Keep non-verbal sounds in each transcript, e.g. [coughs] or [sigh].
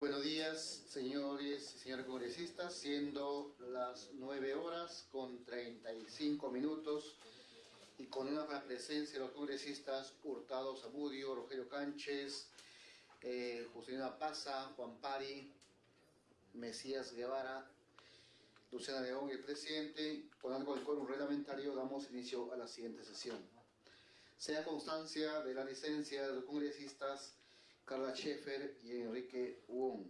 Buenos días, señores y señores congresistas, siendo las 9 horas con 35 minutos y con una presencia de los congresistas Hurtado Zamudio, Rogelio Cánchez, eh, Juscelina Paza, Juan Pari, Mesías Guevara, Luciana León el presidente, con algo del quórum reglamentario, damos inicio a la siguiente sesión. Sea constancia de la licencia de los congresistas Carla Schaeffer y Enrique Wong.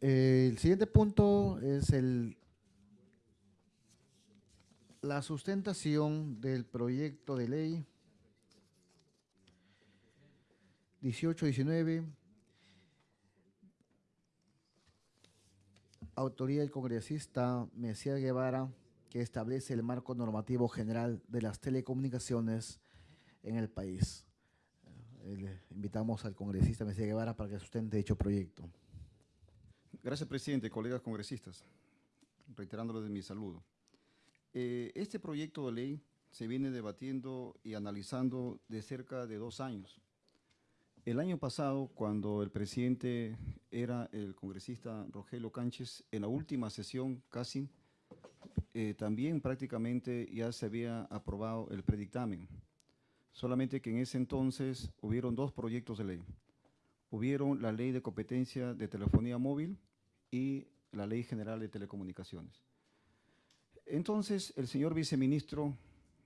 El siguiente punto es el, la sustentación del proyecto de ley 1819, autoría del congresista Mesías Guevara, que establece el marco normativo general de las telecomunicaciones en el país. Eh, invitamos al congresista Mesías Guevara para que sustente dicho proyecto. Gracias, presidente, colegas congresistas. Reiterándole de mi saludo. Eh, este proyecto de ley se viene debatiendo y analizando de cerca de dos años. El año pasado, cuando el presidente era el congresista Rogelio Cánchez, en la última sesión casi, eh, también prácticamente ya se había aprobado el predictamen. Solamente que en ese entonces hubieron dos proyectos de ley. Hubieron la ley de competencia de telefonía móvil y la ley general de telecomunicaciones. Entonces, el señor viceministro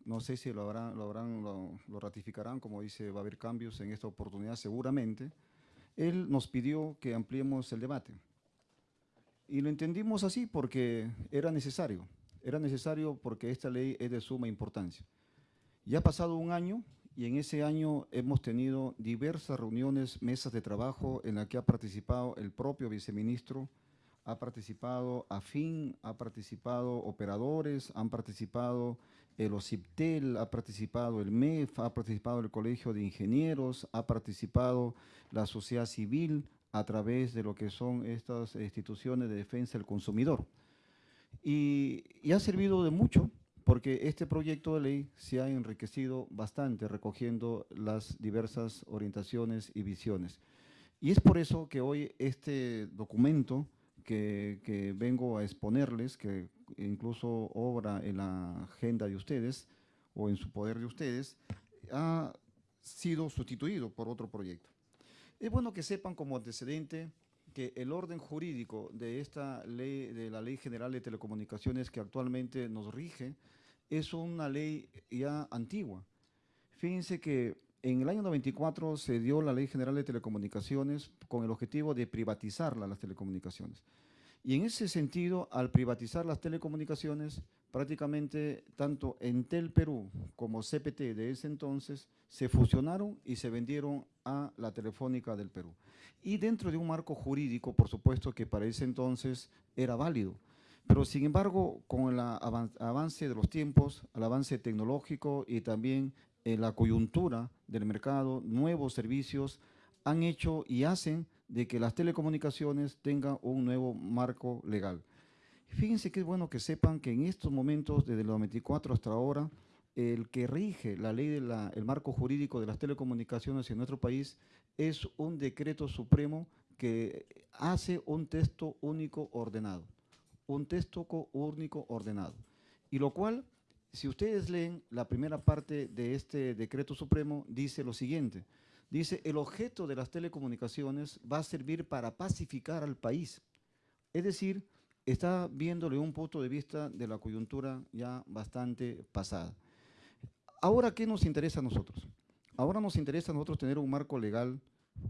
no sé si lo, habrán, lo, habrán, lo, ratificarán, como dice, va a haber cambios en esta oportunidad seguramente. Él nos pidió que ampliemos el debate. Y lo entendimos así porque era necesario. Era necesario porque esta ley es de suma importancia. Ya ha pasado un año y en ese año hemos tenido diversas reuniones, mesas de trabajo en las que ha participado el propio viceministro, ha participado AFIN, ha participado operadores, han participado el OCIPTEL, ha participado el MEF, ha participado el Colegio de Ingenieros, ha participado la sociedad civil a través de lo que son estas instituciones de defensa del consumidor. Y, ha servido de mucho porque este proyecto de ley se ha enriquecido bastante recogiendo las diversas orientaciones y visiones. Y es por eso que hoy este documento que, vengo a exponerles, que incluso obra en la agenda de ustedes o en su poder de ustedes, ha sido sustituido por otro proyecto. Es bueno que sepan como antecedente que el orden jurídico de esta ley, de la Ley General de Telecomunicaciones que actualmente nos rige, es una ley ya antigua. Fíjense que en el año 94 se dio la Ley General de Telecomunicaciones con el objetivo de privatizar las telecomunicaciones. Y en ese sentido, al privatizar las telecomunicaciones, prácticamente tanto Entel Perú como CPT de ese entonces se fusionaron y se vendieron a la Telefónica del Perú. Y dentro de un marco jurídico, por supuesto, que para ese entonces era válido. Pero sin embargo, con el avance de los tiempos, el avance tecnológico y también la coyuntura del mercado, nuevos servicios han hecho y hacen de que las telecomunicaciones tengan un nuevo marco legal. Fíjense que es bueno que sepan que en estos momentos, desde el 94 hasta ahora, el que rige la ley del marco jurídico de las telecomunicaciones en nuestro país es un decreto supremo que hace un texto único ordenado, un texto único ordenado. Y lo cual, si ustedes leen la primera parte de este decreto supremo, dice lo siguiente, Dice, el objeto de las telecomunicaciones va a servir para pacificar al país. Es decir, está viéndole un punto de vista de la coyuntura ya bastante pasada. Ahora, ¿qué nos interesa a nosotros? Ahora nos interesa a nosotros tener un marco legal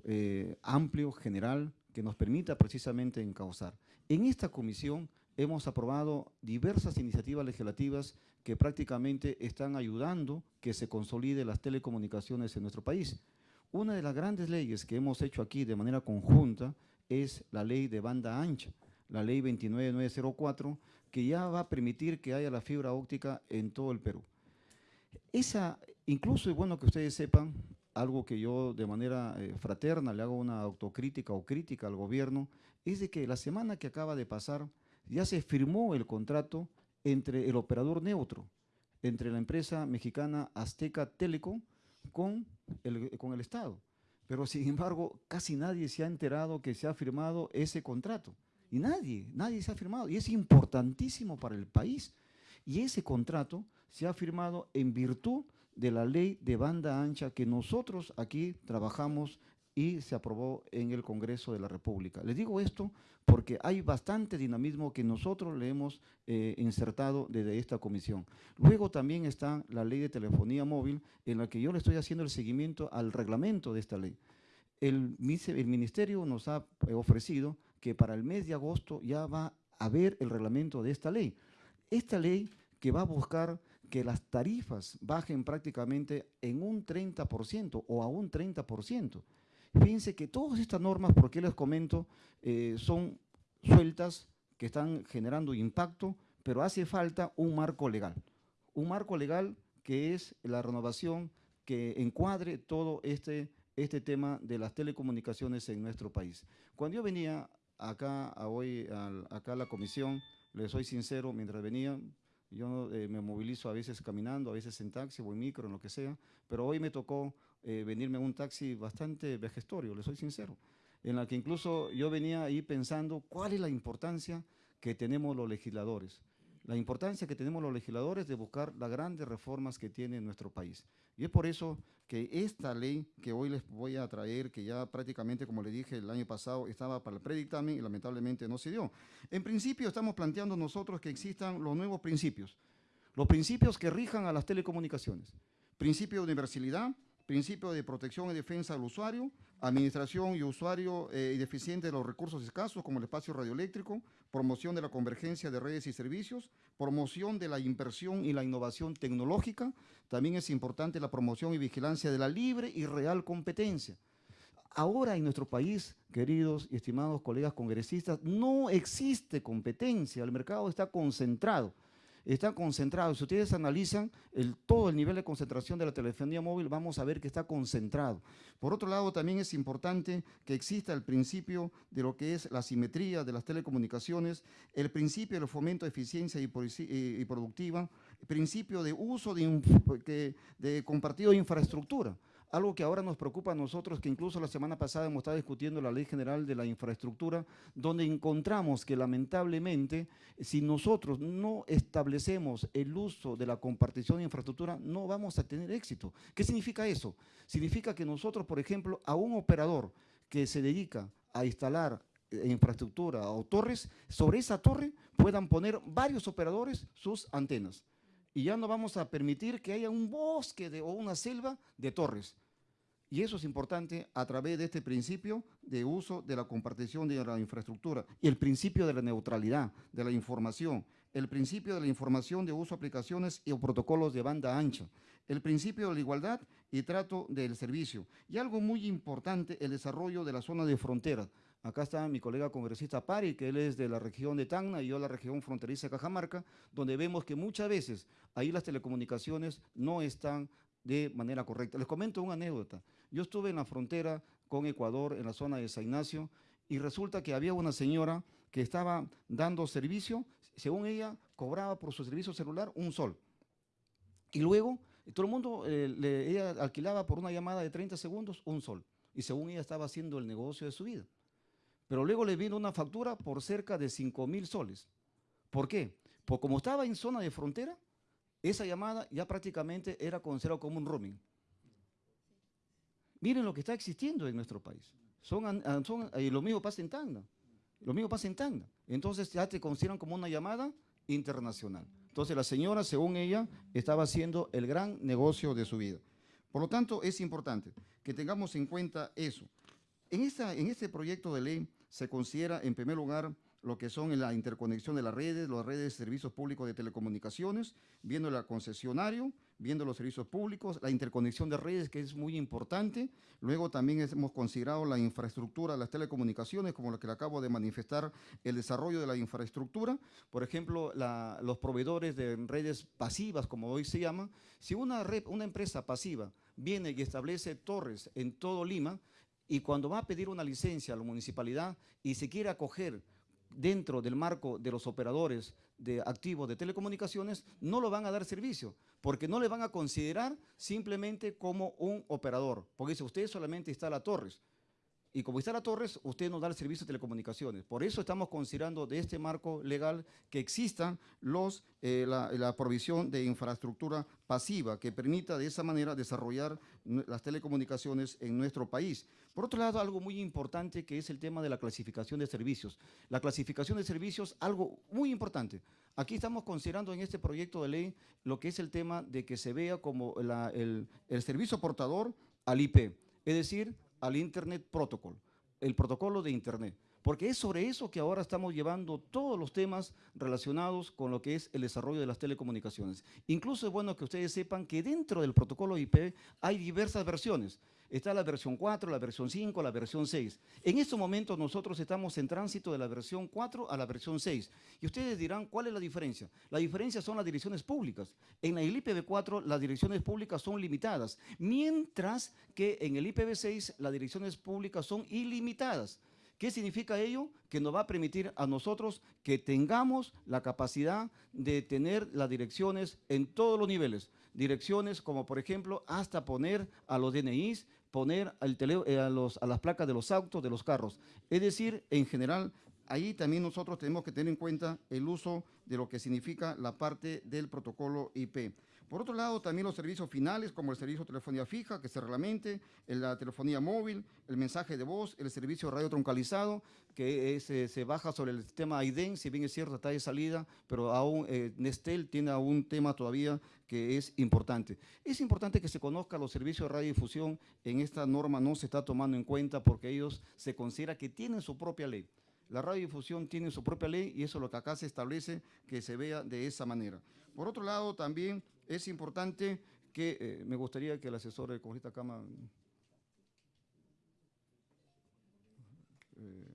eh, amplio, general, que nos permita precisamente encauzar. En esta comisión hemos aprobado diversas iniciativas legislativas que prácticamente están ayudando que se consolide las telecomunicaciones en nuestro país. Una de las grandes leyes que hemos hecho aquí de manera conjunta es la ley de banda ancha, la ley 29904, que ya va a permitir que haya la fibra óptica en todo el Perú. Esa, incluso es bueno que ustedes sepan, algo que yo de manera eh, fraterna le hago una autocrítica o crítica al gobierno, es de que la semana que acaba de pasar ya se firmó el contrato entre el operador neutro, entre la empresa mexicana Azteca Telecom con el, con el Estado. pero sin embargo casi nadie se ha enterado que se ha firmado ese contrato. Y nadie, nadie se ha firmado. Y es importantísimo para el país. Y ese contrato se ha firmado en virtud de la ley de banda ancha que nosotros aquí trabajamos y se aprobó en el Congreso de la República. Les digo esto porque hay bastante dinamismo que nosotros le hemos eh, insertado desde esta comisión. Luego también está la ley de telefonía móvil en la que yo le estoy haciendo el seguimiento al reglamento de esta ley. El, el ministerio nos ha ofrecido que para el mes de agosto ya va a haber el reglamento de esta ley. Esta ley que va a buscar que las tarifas bajen prácticamente en un 30% o a un 30%. Fíjense que todas estas normas, porque les comento, eh, son sueltas que están generando impacto, pero hace falta un marco legal. Un marco legal que es la renovación que encuadre todo este, este tema de las telecomunicaciones en nuestro país. Cuando yo venía acá a hoy, acá a la comisión, les soy sincero, mientras venía, yo eh, me movilizo a veces caminando, a veces en taxi o en micro, en lo que sea, pero hoy me tocó eh, venirme en un taxi bastante vejestorio, le soy sincero, en la que incluso yo venía ahí pensando cuál es la importancia que tenemos los legisladores la importancia que tenemos los legisladores de buscar las grandes reformas que tiene nuestro país. Y es por eso que esta ley que hoy les voy a traer, que ya prácticamente, como le dije, el año pasado estaba para el predictamen y lamentablemente no se dio. En principio estamos planteando nosotros que existan los nuevos principios, los principios que rijan a las telecomunicaciones. Principio de universalidad, principio de protección y defensa del usuario, administración y usuario eh, y deficiente de los recursos escasos como el espacio radioeléctrico, promoción de la convergencia de redes y servicios, promoción de la inversión y la innovación tecnológica, también es importante la promoción y vigilancia de la libre y real competencia. Ahora en nuestro país, queridos y estimados colegas congresistas, no existe competencia, el mercado está concentrado está concentrado. Si ustedes analizan el, todo el nivel de concentración de la telefonía móvil, vamos a ver que está concentrado. Por otro lado, también es importante que exista el principio de lo que es la simetría de las telecomunicaciones, el principio del fomento de eficiencia y, productiva, el principio de uso de, de compartido de infraestructura. Algo que ahora nos preocupa a nosotros, que incluso la semana pasada hemos estado discutiendo la Ley General de la Infraestructura, donde encontramos que lamentablemente, si nosotros no establecemos el uso de la compartición de infraestructura, no vamos a tener éxito. ¿Qué significa eso? Significa que nosotros, por ejemplo, a un operador que se dedica a instalar eh, infraestructura o torres, sobre esa torre puedan poner varios operadores sus antenas y ya no vamos a permitir que haya un bosque o una selva de torres. Y eso es importante a través de este principio de uso de la compartición de la infraestructura y el principio de la neutralidad de la información, el principio de la información de uso de aplicaciones y protocolos de banda ancha, el principio de la igualdad y trato del servicio. Y algo muy importante, el desarrollo de la zona de frontera. Acá está mi colega congresista Pari, que él es de la región de Tacna y yo de la región fronteriza Cajamarca, donde vemos que muchas veces ahí las telecomunicaciones no están de manera correcta. Les comento una anécdota. Yo estuve en la frontera con Ecuador, en la zona de San Ignacio, y resulta que había una señora que estaba dando servicio, según ella, cobraba por su servicio celular un sol. Y luego, todo el mundo, eh, ella alquilaba por una llamada de 30 segundos un sol. Y según ella estaba haciendo el negocio de su vida. Pero luego le vino una factura por cerca de 5 mil soles. ¿Por qué? Porque como estaba en zona de frontera, esa llamada ya prácticamente era considerada como un roaming. Miren lo que está existiendo en nuestro país. Son, son y lo mismo pasa en Tanga. Lo mismo pasa en Tanga. Entonces ya te consideran como una llamada internacional. Entonces la señora, según ella, estaba haciendo el gran negocio de su vida. Por lo tanto, es importante que tengamos en cuenta eso. En, esta, en este proyecto de ley se considera en primer lugar lo que son la interconexión de las redes, las redes de servicios públicos de telecomunicaciones, viendo el concesionario, viendo los servicios públicos, la interconexión de redes, que es muy importante. Luego también hemos considerado la infraestructura de las telecomunicaciones, como lo que le acabo de manifestar, el desarrollo de la infraestructura. Por ejemplo, los proveedores de redes pasivas, como hoy se llama. Si una, una empresa pasiva viene y establece torres en todo Lima, y cuando va a pedir una licencia a la municipalidad y se quiere acoger dentro del marco de los operadores de activos de telecomunicaciones, no lo van a dar servicio, porque no le van a considerar simplemente como un operador, porque dice, usted solamente instala torres, y como instala torres, usted no da el servicio de telecomunicaciones. Por eso estamos considerando de este marco legal que exista los, eh, la, la, provisión de infraestructura pasiva que permita de esa manera desarrollar las telecomunicaciones en nuestro país. Por otro lado, algo muy importante que es el tema de la clasificación de servicios. La clasificación de servicios, algo muy importante. Aquí estamos considerando en este proyecto de ley lo que es el tema de que se vea como la, el, el servicio portador al IP, es decir, al Internet Protocol, el protocolo de Internet. Porque es sobre eso que ahora estamos llevando todos los temas relacionados con lo que es el desarrollo de las telecomunicaciones. Incluso es bueno que ustedes sepan que dentro del protocolo IP hay diversas versiones. Está la versión 4, la versión 5, la versión 6. En estos momentos nosotros estamos en tránsito de la versión 4 a la versión 6. Y ustedes dirán, ¿cuál es la diferencia? La diferencia son las direcciones públicas. En el IPv4 las direcciones públicas son limitadas, mientras que en el IPv6 las direcciones públicas son ilimitadas. ¿Qué significa ello? Que nos va a permitir a nosotros que tengamos la capacidad de tener las direcciones en todos los niveles. Direcciones como, por ejemplo, hasta poner a los DNIs, poner eh, a las placas de los autos, de los carros. Es decir, en general, ahí también nosotros tenemos que tener en cuenta el uso de lo que significa la parte del protocolo IP. Por otro lado, también los servicios finales, como el servicio de telefonía fija, que se reglamente, la telefonía móvil, el mensaje de voz, el servicio radio troncalizado, que se baja sobre el sistema IDEN, si bien es cierto, está de salida, pero aún eh, Nestel tiene un tema todavía que es importante. Es importante que se conozca los servicios de radiodifusión, en esta norma no se está tomando en cuenta porque ellos se considera que tienen su propia ley. La radiodifusión tiene su propia ley y eso es lo que acá se establece que se vea de esa manera. Por otro lado, también es importante que, eh, me gustaría que el asesor de Congresista Cama... Eh,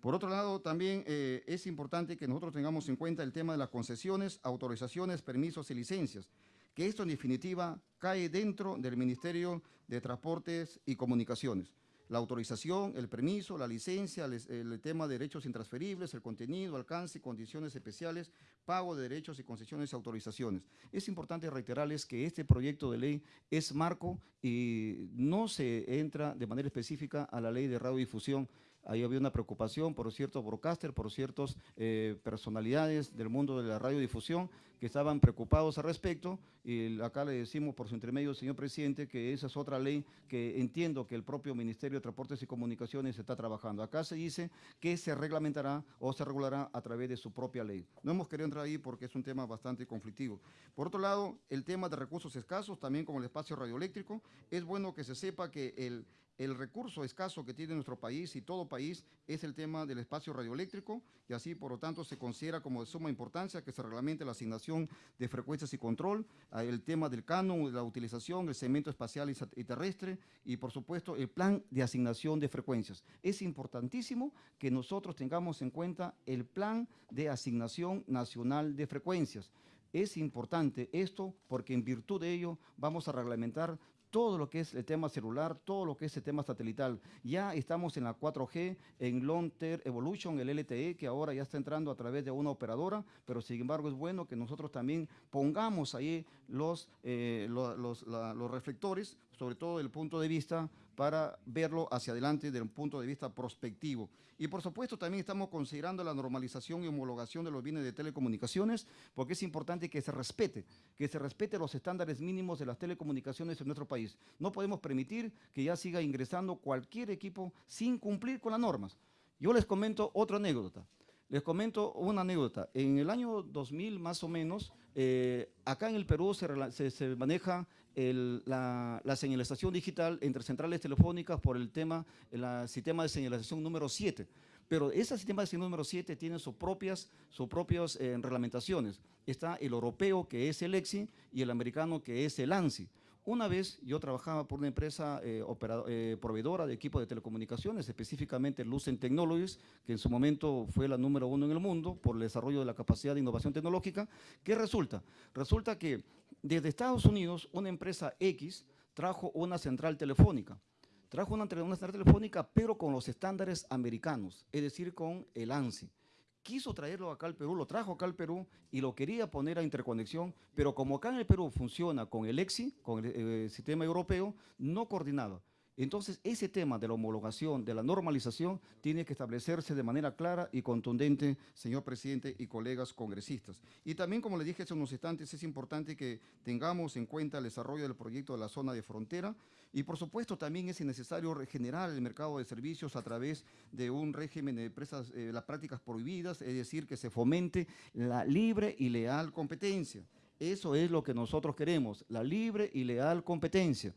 por otro lado, también eh, es importante que nosotros tengamos en cuenta el tema de las concesiones, autorizaciones, permisos y licencias, que esto en definitiva cae dentro del Ministerio de Transportes y Comunicaciones la autorización, el permiso, la licencia, el, tema de derechos intransferibles, el contenido, alcance, condiciones especiales, pago de derechos y concesiones y autorizaciones. Es importante reiterarles que este proyecto de ley es marco y no se entra de manera específica a la ley de radiodifusión Ahí había una preocupación por ciertos broadcasters, por ciertas eh, personalidades del mundo de la radiodifusión que estaban preocupados al respecto y acá le decimos por su intermedio, señor presidente, que esa es otra ley que entiendo que el propio Ministerio de Transportes y Comunicaciones está trabajando. Acá se dice que se reglamentará o se regulará a través de su propia ley. No hemos querido entrar ahí porque es un tema bastante conflictivo. Por otro lado, el tema de recursos escasos, también como el espacio radioeléctrico, es bueno que se sepa que el el recurso escaso que tiene nuestro país y todo país es el tema del espacio radioeléctrico y así, por lo tanto, se considera como de suma importancia que se reglamente la asignación de frecuencias y control, el tema del canon, la utilización, el segmento espacial y terrestre y, por supuesto, el plan de asignación de frecuencias. Es importantísimo que nosotros tengamos en cuenta el plan de asignación nacional de frecuencias. Es importante esto porque en virtud de ello vamos a reglamentar todo lo que es el tema celular, todo lo que es el tema satelital. Ya estamos en la 4G, en Long Term Evolution, el LTE, que ahora ya está entrando a través de una operadora, pero sin embargo es bueno que nosotros también pongamos ahí los, eh, los, los reflectores, sobre todo desde el punto de vista para verlo hacia adelante desde un punto de vista prospectivo. Y por supuesto también estamos considerando la normalización y homologación de los bienes de telecomunicaciones, porque es importante que se respete, que se respete los estándares mínimos de las telecomunicaciones en nuestro país. No podemos permitir que ya siga ingresando cualquier equipo sin cumplir con las normas. Yo les comento otra anécdota. Les comento una anécdota. En el año 2000 más o menos, eh, acá en el Perú se, se maneja la, señalización digital entre centrales telefónicas por el tema, el sistema de señalización número 7. Pero ese sistema de señalización número 7 tiene sus propias, sus propias eh, reglamentaciones. Está el europeo, que es el EXI, y el americano, que es el ANSI. Una vez yo trabajaba por una empresa eh, eh, proveedora de equipos de telecomunicaciones, específicamente Lucent Technologies, que en su momento fue la número uno en el mundo por el desarrollo de la capacidad de innovación tecnológica. ¿Qué resulta? Resulta que desde Estados Unidos una empresa X trajo una central telefónica. trajo una, una central telefónica, pero con los estándares americanos, es decir, con el ANSI quiso traerlo acá al Perú, lo trajo acá al Perú y lo quería poner a interconexión, pero como acá en el Perú funciona con el EXI, con el, eh, sistema europeo, no coordinado. Entonces, ese tema de la homologación, de la normalización, tiene que establecerse de manera clara y contundente, señor presidente y colegas congresistas. Y también, como le dije hace unos instantes, es importante que tengamos en cuenta el desarrollo del proyecto de la zona de frontera y, por supuesto, también es necesario regenerar el mercado de servicios a través de un régimen de empresas, eh, las prácticas prohibidas, es decir, que se fomente la libre y leal competencia. Eso es lo que nosotros queremos, la libre y leal competencia.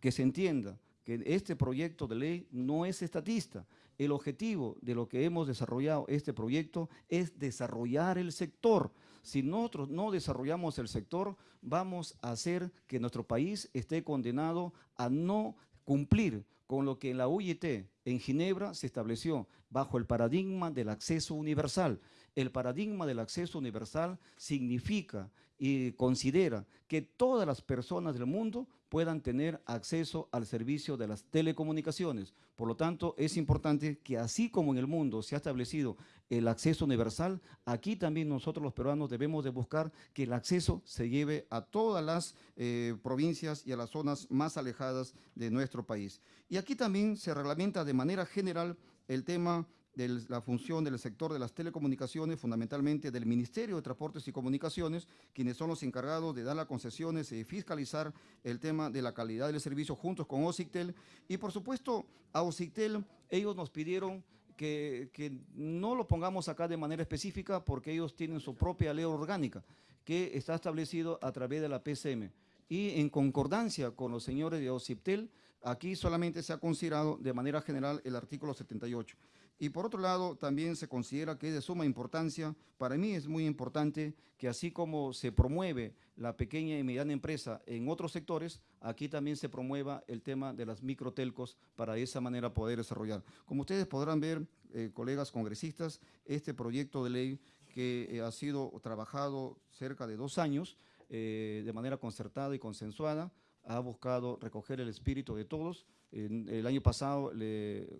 Que se entienda que este proyecto de ley no es estatista. El objetivo de lo que hemos desarrollado este proyecto es desarrollar el sector. Si nosotros no desarrollamos el sector, vamos a hacer que nuestro país esté condenado a no cumplir con lo que en la UIT en Ginebra se estableció bajo el paradigma del acceso universal. El paradigma del acceso universal significa y considera que todas las personas del mundo puedan tener acceso al servicio de las telecomunicaciones. Por lo tanto, es importante que así como en el mundo se ha establecido el acceso universal, aquí también nosotros los peruanos debemos de buscar que el acceso se lleve a todas las eh, provincias y a las zonas más alejadas de nuestro país. Y aquí también se reglamenta de manera general el tema de la función del sector de las telecomunicaciones, fundamentalmente del Ministerio de Transportes y Comunicaciones, quienes son los encargados de dar las concesiones y fiscalizar el tema de la calidad del servicio juntos con OSICTEL. Y por supuesto, a OSICTEL ellos nos pidieron que, que, no lo pongamos acá de manera específica porque ellos tienen su propia ley orgánica que está establecido a través de la PCM. Y en concordancia con los señores de OSIPTEL, aquí solamente se ha considerado de manera general el artículo 78. Y por otro lado, también se considera que es de suma importancia, para mí es muy importante que así como se promueve la pequeña y mediana empresa en otros sectores, aquí también se promueva el tema de las microtelcos para de esa manera poder desarrollar. Como ustedes podrán ver, eh, colegas congresistas, este proyecto de ley que eh, ha sido trabajado cerca de dos años eh, de manera concertada y consensuada, ha buscado recoger el espíritu de todos, el año pasado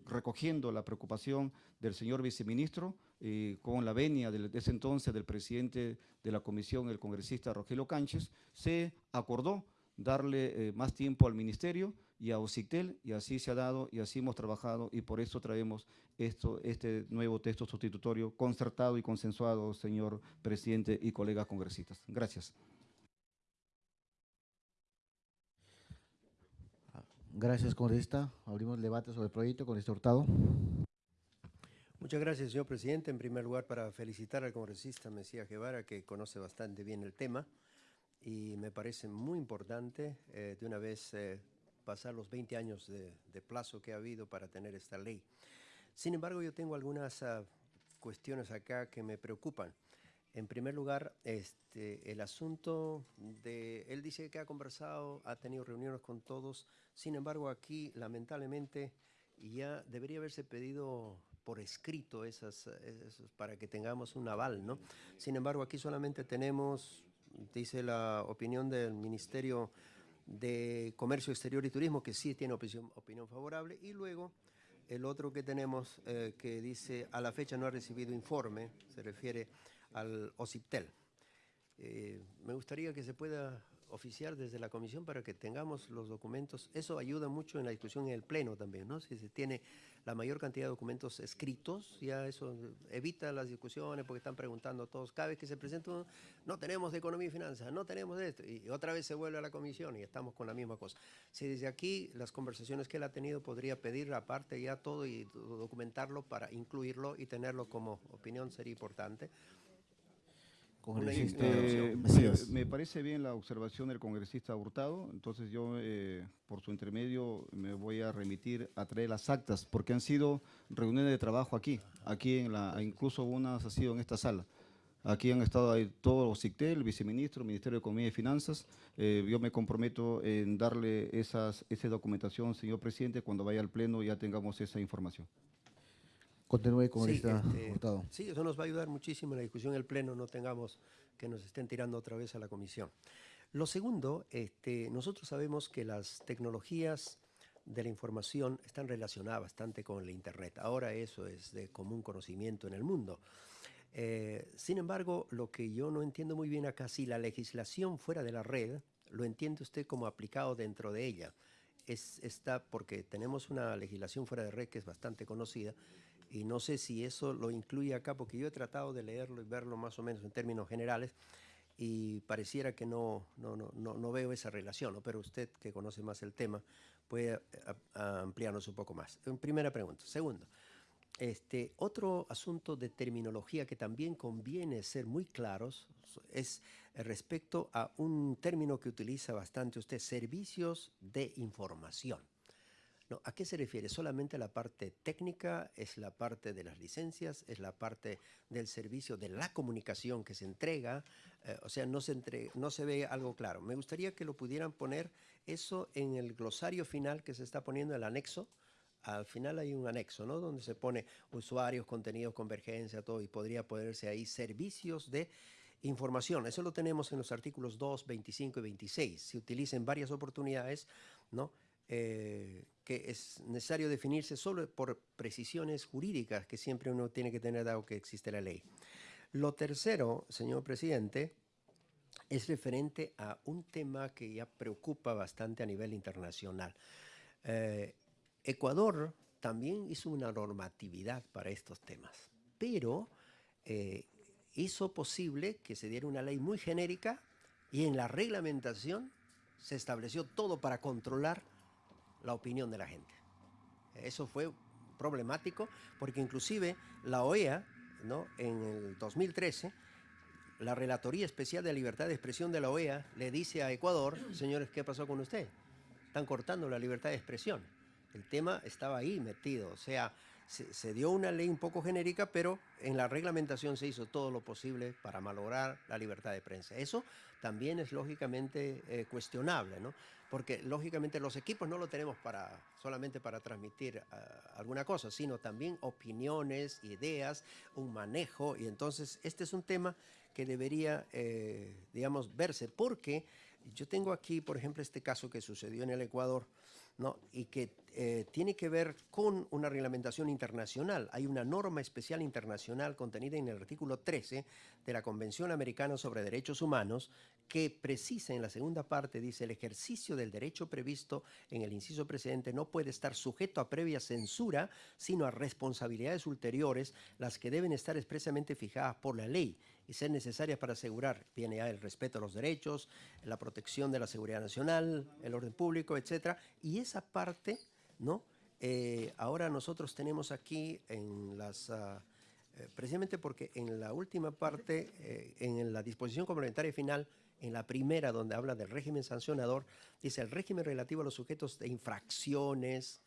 recogiendo la preocupación del señor viceministro y con la venia de, ese entonces del presidente de la comisión, el congresista Rogelio Canches, se acordó darle eh, más tiempo al ministerio y a OCITEL y así se ha dado y así hemos trabajado y por eso traemos esto, este nuevo texto sustitutorio concertado y consensuado, señor presidente y colegas congresistas. Gracias. Gracias, congresista. Abrimos debate sobre el proyecto. Congresista Hurtado. Muchas gracias, señor presidente. En primer lugar, para felicitar al congresista Mesías Guevara, que conoce bastante bien el tema y me parece muy importante eh, de una vez eh, pasar los 20 años de, plazo que ha habido para tener esta ley. Sin embargo, yo tengo algunas uh, cuestiones acá que me preocupan. En primer lugar, este, el asunto de, él dice que ha conversado, ha tenido reuniones con todos, sin embargo aquí lamentablemente ya debería haberse pedido por escrito esas, para que tengamos un aval, ¿no? Sin embargo aquí solamente tenemos, dice la opinión del Ministerio de Comercio Exterior y Turismo, que sí tiene opinión, opinión favorable, y luego el otro que tenemos eh, que dice a la fecha no ha recibido informe, se refiere al OCIPTEL. Eh, me gustaría que se pueda oficiar desde la comisión para que tengamos los documentos. Eso ayuda mucho en la discusión en el pleno también, ¿no? Si se tiene la mayor cantidad de documentos escritos, ya eso evita las discusiones porque están preguntando todos. Cada vez que se presenta no tenemos de economía y finanzas, no tenemos de esto. Y otra vez se vuelve a la comisión y estamos con la misma cosa. Si desde aquí las conversaciones que él ha tenido podría pedir aparte ya todo y documentarlo para incluirlo y tenerlo como opinión sería importante. Eh, me, parece bien la observación del congresista Hurtado, entonces yo, eh, por su intermedio, me voy a remitir a traer las actas, porque han sido reuniones de trabajo aquí, aquí en la, incluso unas ha sido en esta sala. Aquí han estado ahí todos los CICTEL, el viceministro, Ministerio de Economía y Finanzas. Eh, yo me comprometo en darle esas, esa documentación, señor presidente, cuando vaya al pleno ya tengamos esa información. Continúe con sí, este, Sí, eso nos va a ayudar muchísimo en la discusión en el Pleno, no tengamos que nos estén tirando otra vez a la comisión. Lo segundo, este, nosotros sabemos que las tecnologías de la información están relacionadas bastante con el Internet. Ahora eso es de común conocimiento en el mundo. Eh, sin embargo, lo que yo no entiendo muy bien acá, si la legislación fuera de la red, lo entiende usted como aplicado dentro de ella. Es, está porque tenemos una legislación fuera de red que es bastante conocida y no sé si eso lo incluye acá porque yo he tratado de leerlo y verlo más o menos en términos generales y pareciera que no, no, no, no veo esa relación, pero usted que conoce más el tema puede ampliarnos un poco más. Primera pregunta. Segundo, este, otro asunto de terminología que también conviene ser muy claros es respecto a un término que utiliza bastante usted, servicios de información. ¿A qué se refiere? ¿Solamente la parte técnica? ¿Es la parte de las licencias? ¿Es la parte del servicio de la comunicación que se entrega? Eh, o sea, no se, ve algo claro. Me gustaría que lo pudieran poner eso en el glosario final que se está poniendo, el anexo. Al final hay un anexo, ¿no? Donde se pone usuarios, contenidos, convergencia, todo, y podría ponerse ahí servicios de información. Eso lo tenemos en los artículos 2, 25 y 26. Se utiliza varias oportunidades, ¿no? Eh, que es necesario definirse solo por precisiones jurídicas que siempre uno tiene que tener dado que existe la ley. Lo tercero, señor presidente, es referente a un tema que ya preocupa bastante a nivel internacional. Eh, Ecuador también hizo una normatividad para estos temas, pero eh, hizo posible que se diera una ley muy genérica y en la reglamentación se estableció todo para controlar la opinión de la gente. Eso fue problemático porque inclusive la OEA, ¿no? en el 2013, la Relatoría Especial de Libertad de Expresión de la OEA le dice a Ecuador, señores, ¿qué pasó con usted? Están cortando la libertad de expresión. El tema estaba ahí metido, o sea, se, dio una ley un poco genérica, pero en la reglamentación se hizo todo lo posible para malograr la libertad de prensa. Eso también es lógicamente eh, cuestionable, ¿no? Porque lógicamente los equipos no lo tenemos para, solamente para transmitir ah, alguna cosa, sino también opiniones, ideas, un manejo, y entonces este es un tema que debería, eh, digamos, verse, porque yo tengo aquí, por ejemplo, este caso que sucedió en el Ecuador, ¿no? y que eh, tiene que ver con una reglamentación internacional. Hay una norma especial internacional contenida en el artículo 13 de la Convención Americana sobre Derechos Humanos que precisa en la segunda parte, dice, el ejercicio del derecho previsto en el inciso precedente no puede estar sujeto a previa censura, sino a responsabilidades ulteriores, las que deben estar expresamente fijadas por la ley y ser necesarias para asegurar, viene el respeto a los derechos, la protección de la seguridad nacional, el orden público, etcétera, y esa parte, ¿no? Eh, ahora nosotros tenemos aquí en las... Ah, eh, precisamente porque en la última parte, eh, en la disposición complementaria final, en la primera donde habla del régimen sancionador, dice el régimen relativo a los sujetos de infracciones,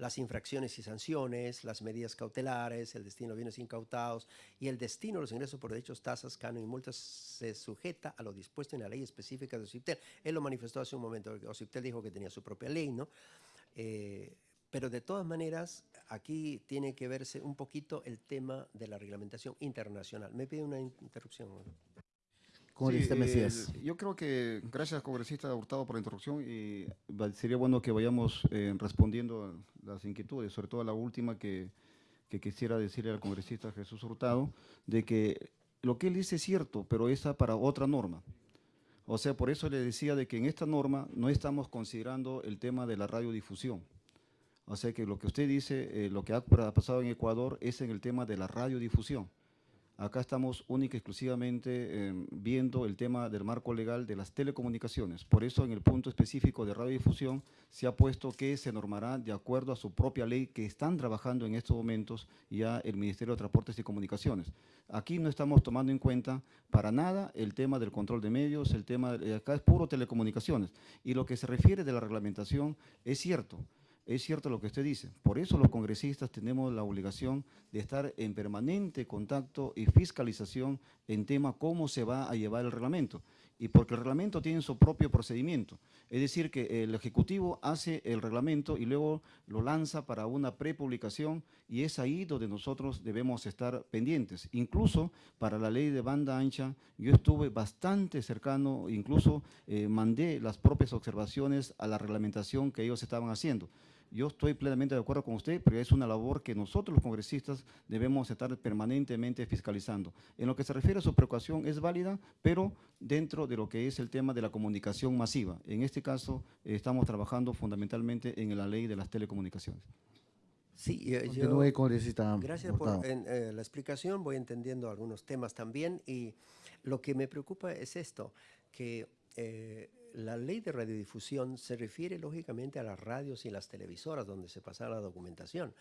las infracciones y sanciones, las medidas cautelares, el destino de bienes incautados y el destino de los ingresos por derechos, tasas, canon y multas se sujeta a lo dispuesto en la ley específica de OCIPTEL. Él lo manifestó hace un momento, OCIPTEL dijo que tenía su propia ley, ¿no? Eh, pero de todas maneras, aquí tiene que verse un poquito el tema de la reglamentación internacional. Me pide una interrupción. Mesías. yo creo que, gracias congresista Hurtado por la introducción, y sería bueno que vayamos eh, respondiendo las inquietudes, sobre todo la última que, que, quisiera decirle al congresista Jesús Hurtado, de que lo que él dice es cierto, pero esa para otra norma. O sea, por eso le decía de que en esta norma no estamos considerando el tema de la radiodifusión. O sea que lo que usted dice, eh, lo que ha pasado en Ecuador es en el tema de la radiodifusión. Acá estamos única y exclusivamente em, viendo el tema del marco legal de las telecomunicaciones. Por eso en el punto específico de radiodifusión se ha puesto que se normará de acuerdo a su propia ley que están trabajando en estos momentos ya el Ministerio de Transportes y Comunicaciones. Aquí no estamos tomando en cuenta para nada el tema del control de medios, el tema, de, acá es puro telecomunicaciones. Y lo que se refiere de la reglamentación es cierto, es cierto lo que usted dice. Por eso los congresistas tenemos la obligación de estar en permanente contacto y fiscalización en tema cómo se va a llevar el reglamento. y porque el reglamento tiene su propio procedimiento. Es decir, que el Ejecutivo hace el reglamento y luego lo lanza para una prepublicación y es ahí donde nosotros debemos estar pendientes. Incluso para la ley de banda ancha, yo estuve bastante cercano, incluso eh, mandé las propias observaciones a la reglamentación que ellos estaban haciendo. Yo estoy plenamente de acuerdo con usted, pero es una labor que nosotros los congresistas debemos estar permanentemente fiscalizando. En lo que se refiere a su preocupación es válida, pero dentro de lo que es el tema de la comunicación masiva. En este caso, estamos trabajando fundamentalmente en la ley de las telecomunicaciones. Sí, yo, Continúe, congresista gracias por en, eh, la explicación, voy entendiendo algunos temas también y lo que me preocupa es esto, que eh, la ley de radiodifusión se refiere lógicamente a las radios y las televisoras donde se pasa la documentación,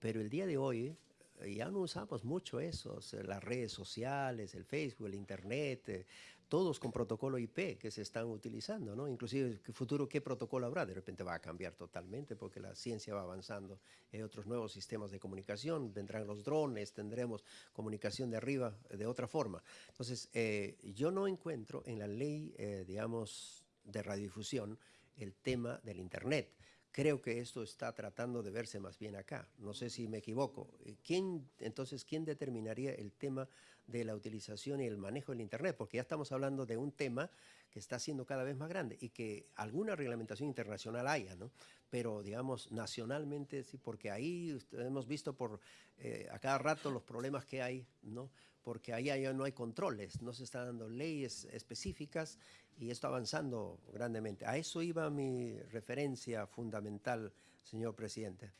pero el día de hoy eh, ya no usamos mucho eso, las redes sociales, el Facebook, el Internet, eh, todos con protocolo IP que se están utilizando, ¿no? Inclusive futuro, ¿qué protocolo habrá? De repente va a cambiar totalmente porque la ciencia va avanzando. Hay otros nuevos sistemas de comunicación, vendrán los drones, tendremos comunicación de arriba de otra forma. Entonces, eh, yo no encuentro en la ley, digamos, de radiodifusión el tema del Internet. Creo que esto está tratando de verse más bien acá. No sé si me equivoco. Eh, ¿Quién, entonces, ¿quién determinaría el tema de la utilización y el manejo del Internet? Porque ya estamos hablando de un tema que está siendo cada vez más grande y que alguna reglamentación internacional haya, ¿no? Pero, digamos, nacionalmente, sí, porque ahí hemos visto por eh, a cada rato los problemas que hay, ¿no? Porque ahí ya no hay controles, no se están dando leyes específicas y esto avanzando grandemente. A eso iba mi referencia fundamental, señor presidente.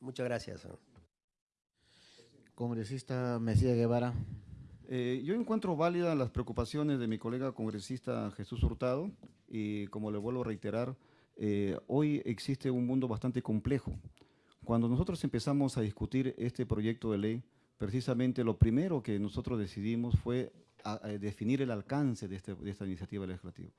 Muchas gracias. Congresista Mesías Guevara. Eh, yo encuentro válidas las preocupaciones de mi colega congresista Jesús Hurtado y como le vuelvo a reiterar, eh, hoy existe un mundo bastante complejo. Cuando nosotros empezamos a discutir este proyecto de ley, precisamente lo primero que nosotros decidimos fue definir el alcance de, este, esta iniciativa legislativa.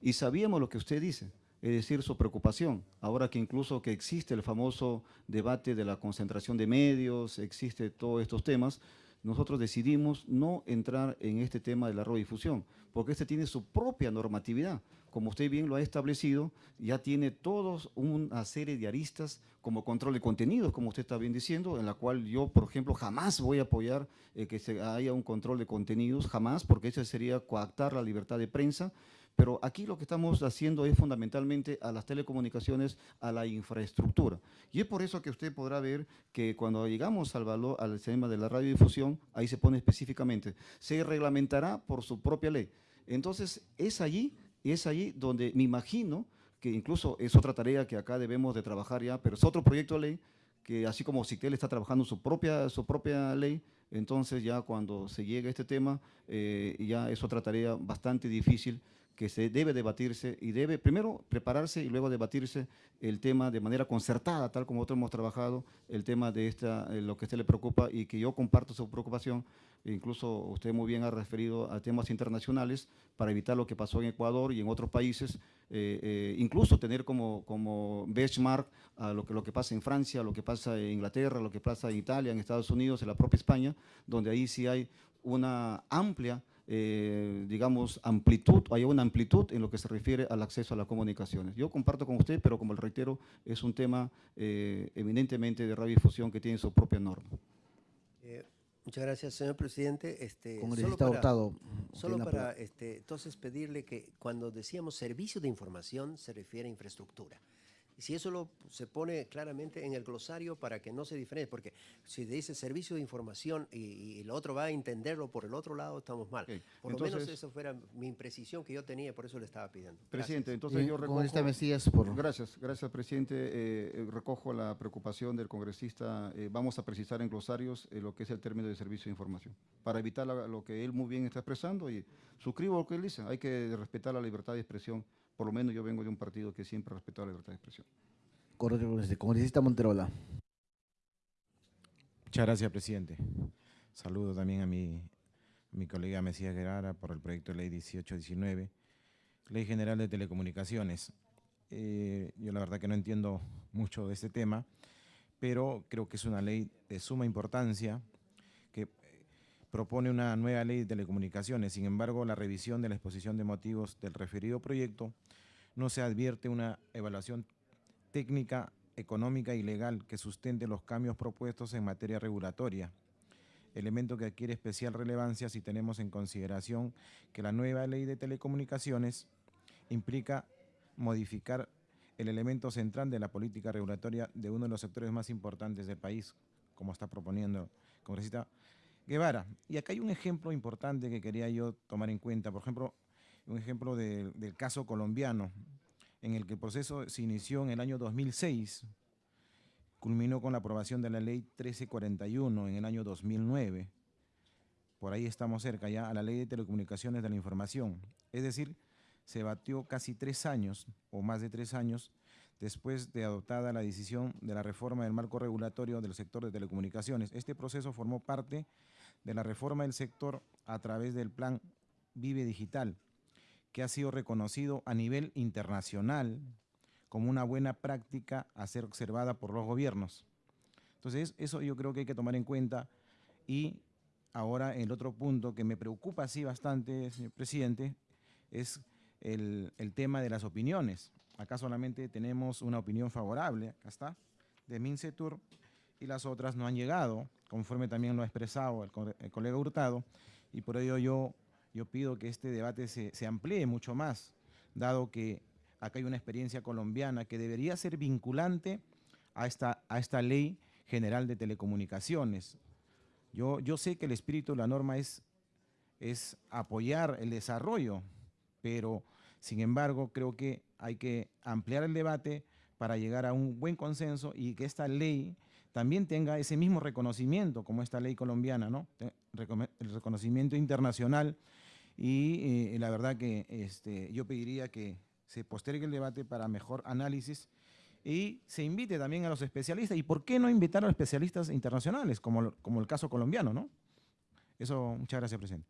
Y sabíamos lo que usted dice, es decir, su preocupación. Ahora que incluso que existe el famoso debate de la concentración de medios, existe todos estos temas, nosotros decidimos no entrar en este tema de la radiodifusión, porque este tiene su propia normatividad. Como usted bien lo ha establecido, ya tiene todos una serie de aristas como control de contenidos, como usted está bien diciendo, en la cual yo, por ejemplo, jamás voy a apoyar eh, que haya un control de contenidos, jamás, porque eso sería coactar la libertad de prensa, pero aquí lo que estamos haciendo es fundamentalmente a las telecomunicaciones, a la infraestructura. Y es por eso que usted podrá ver que cuando llegamos al valor, al tema de la radiodifusión, ahí se pone específicamente, se reglamentará por su propia ley. Entonces, es allí, es allí donde me imagino que incluso es otra tarea que acá debemos de trabajar ya, pero es otro proyecto de ley que así como Cictel está trabajando su propia, su propia ley, entonces ya cuando se llegue a este tema, eh, ya es otra tarea bastante difícil que se debe debatirse y debe primero prepararse y luego debatirse el tema de manera concertada, tal como nosotros hemos trabajado, el tema de esta, eh, lo que a usted le preocupa y que yo comparto su preocupación, e incluso usted muy bien ha referido a temas internacionales para evitar lo que pasó en Ecuador y en otros países, eh, eh, incluso tener como, como benchmark a lo que, lo que pasa en Francia, lo que pasa en Inglaterra, lo que pasa en Italia, en Estados Unidos, en la propia España, donde ahí sí hay una amplia eh, digamos, amplitud, hay una amplitud en lo que se refiere al acceso a las comunicaciones. Yo comparto con usted, pero como le reitero, es un tema eh, eminentemente de radiodifusión que tiene su propia norma. Eh, muchas gracias, señor presidente. Este, solo para, Solo para este, entonces pedirle que cuando decíamos servicio de información se refiere a infraestructura. Y si eso lo, se pone claramente en el glosario para que no se diferencie, porque si dice servicio de información y, el otro va a entenderlo por el otro lado, estamos mal. Por lo menos eso fuera mi imprecisión que yo tenía, por eso le estaba pidiendo. Presidente, entonces yo recojo... Esta Mesías por... Gracias, gracias, presidente. Eh, eh, recojo la preocupación del congresista. Eh, vamos a precisar en glosarios lo que es el término de servicio de información, para evitar lo que él muy bien está expresando y suscribo lo que él dice. Hay que respetar la libertad de expresión por lo menos yo vengo de un partido que siempre ha respetado la libertad de expresión. Congresista Monterola. Muchas gracias, presidente. Saludo también a mi, mi colega Mesías Guerrara por el proyecto de ley 1819, Ley General de Telecomunicaciones. Eh, yo la verdad que no entiendo mucho de este tema, pero creo que es una ley de suma importancia propone una nueva ley de telecomunicaciones. Sin embargo, la revisión de la exposición de motivos del referido proyecto no se advierte una evaluación técnica, económica y legal que sustente los cambios propuestos en materia regulatoria, elemento que adquiere especial relevancia si tenemos en consideración que la nueva ley de telecomunicaciones implica modificar el elemento central de la política regulatoria de uno de los sectores más importantes del país, como está proponiendo el congresista Guevara. Y acá hay un ejemplo importante que quería yo tomar en cuenta, por ejemplo, un ejemplo de- del caso colombiano, en el que el proceso se inició en el año 2006, culminó con la aprobación de la ley 1341 en el año 2009. Por ahí estamos cerca ya a la ley de telecomunicaciones de la información. Es decir, se batió casi tres años o más de tres años después de adoptada la decisión de la reforma del marco regulatorio del sector de telecomunicaciones. Este proceso formó parte de la reforma del sector a través del plan Vive Digital, que ha sido reconocido a nivel internacional como una buena práctica a ser observada por los gobiernos. Entonces, eso yo creo que hay que tomar en cuenta y ahora el otro punto que me preocupa así bastante, señor presidente, es el, el tema de las opiniones. Acá solamente tenemos una opinión favorable, acá está, de Mincetur, y las otras no han llegado, conforme también lo ha expresado el, co- el colega Hurtado, y por ello yo, yo pido que este debate se, se amplíe mucho más, dado que acá hay una experiencia colombiana que debería ser vinculante a esta, a esta ley general de telecomunicaciones. Yo, yo sé que el espíritu de la norma es, es apoyar el desarrollo, pero sin embargo creo que hay que ampliar el debate para llegar a un buen consenso y que esta ley también tenga ese mismo reconocimiento como esta ley colombiana, ¿no? El reconocimiento internacional y eh, la verdad que este, yo pediría que se postergue el debate para mejor análisis y se invite también a los especialistas. ¿Y por qué no invitar a los especialistas internacionales, como, como el caso colombiano, no? Eso, muchas gracias, presidente.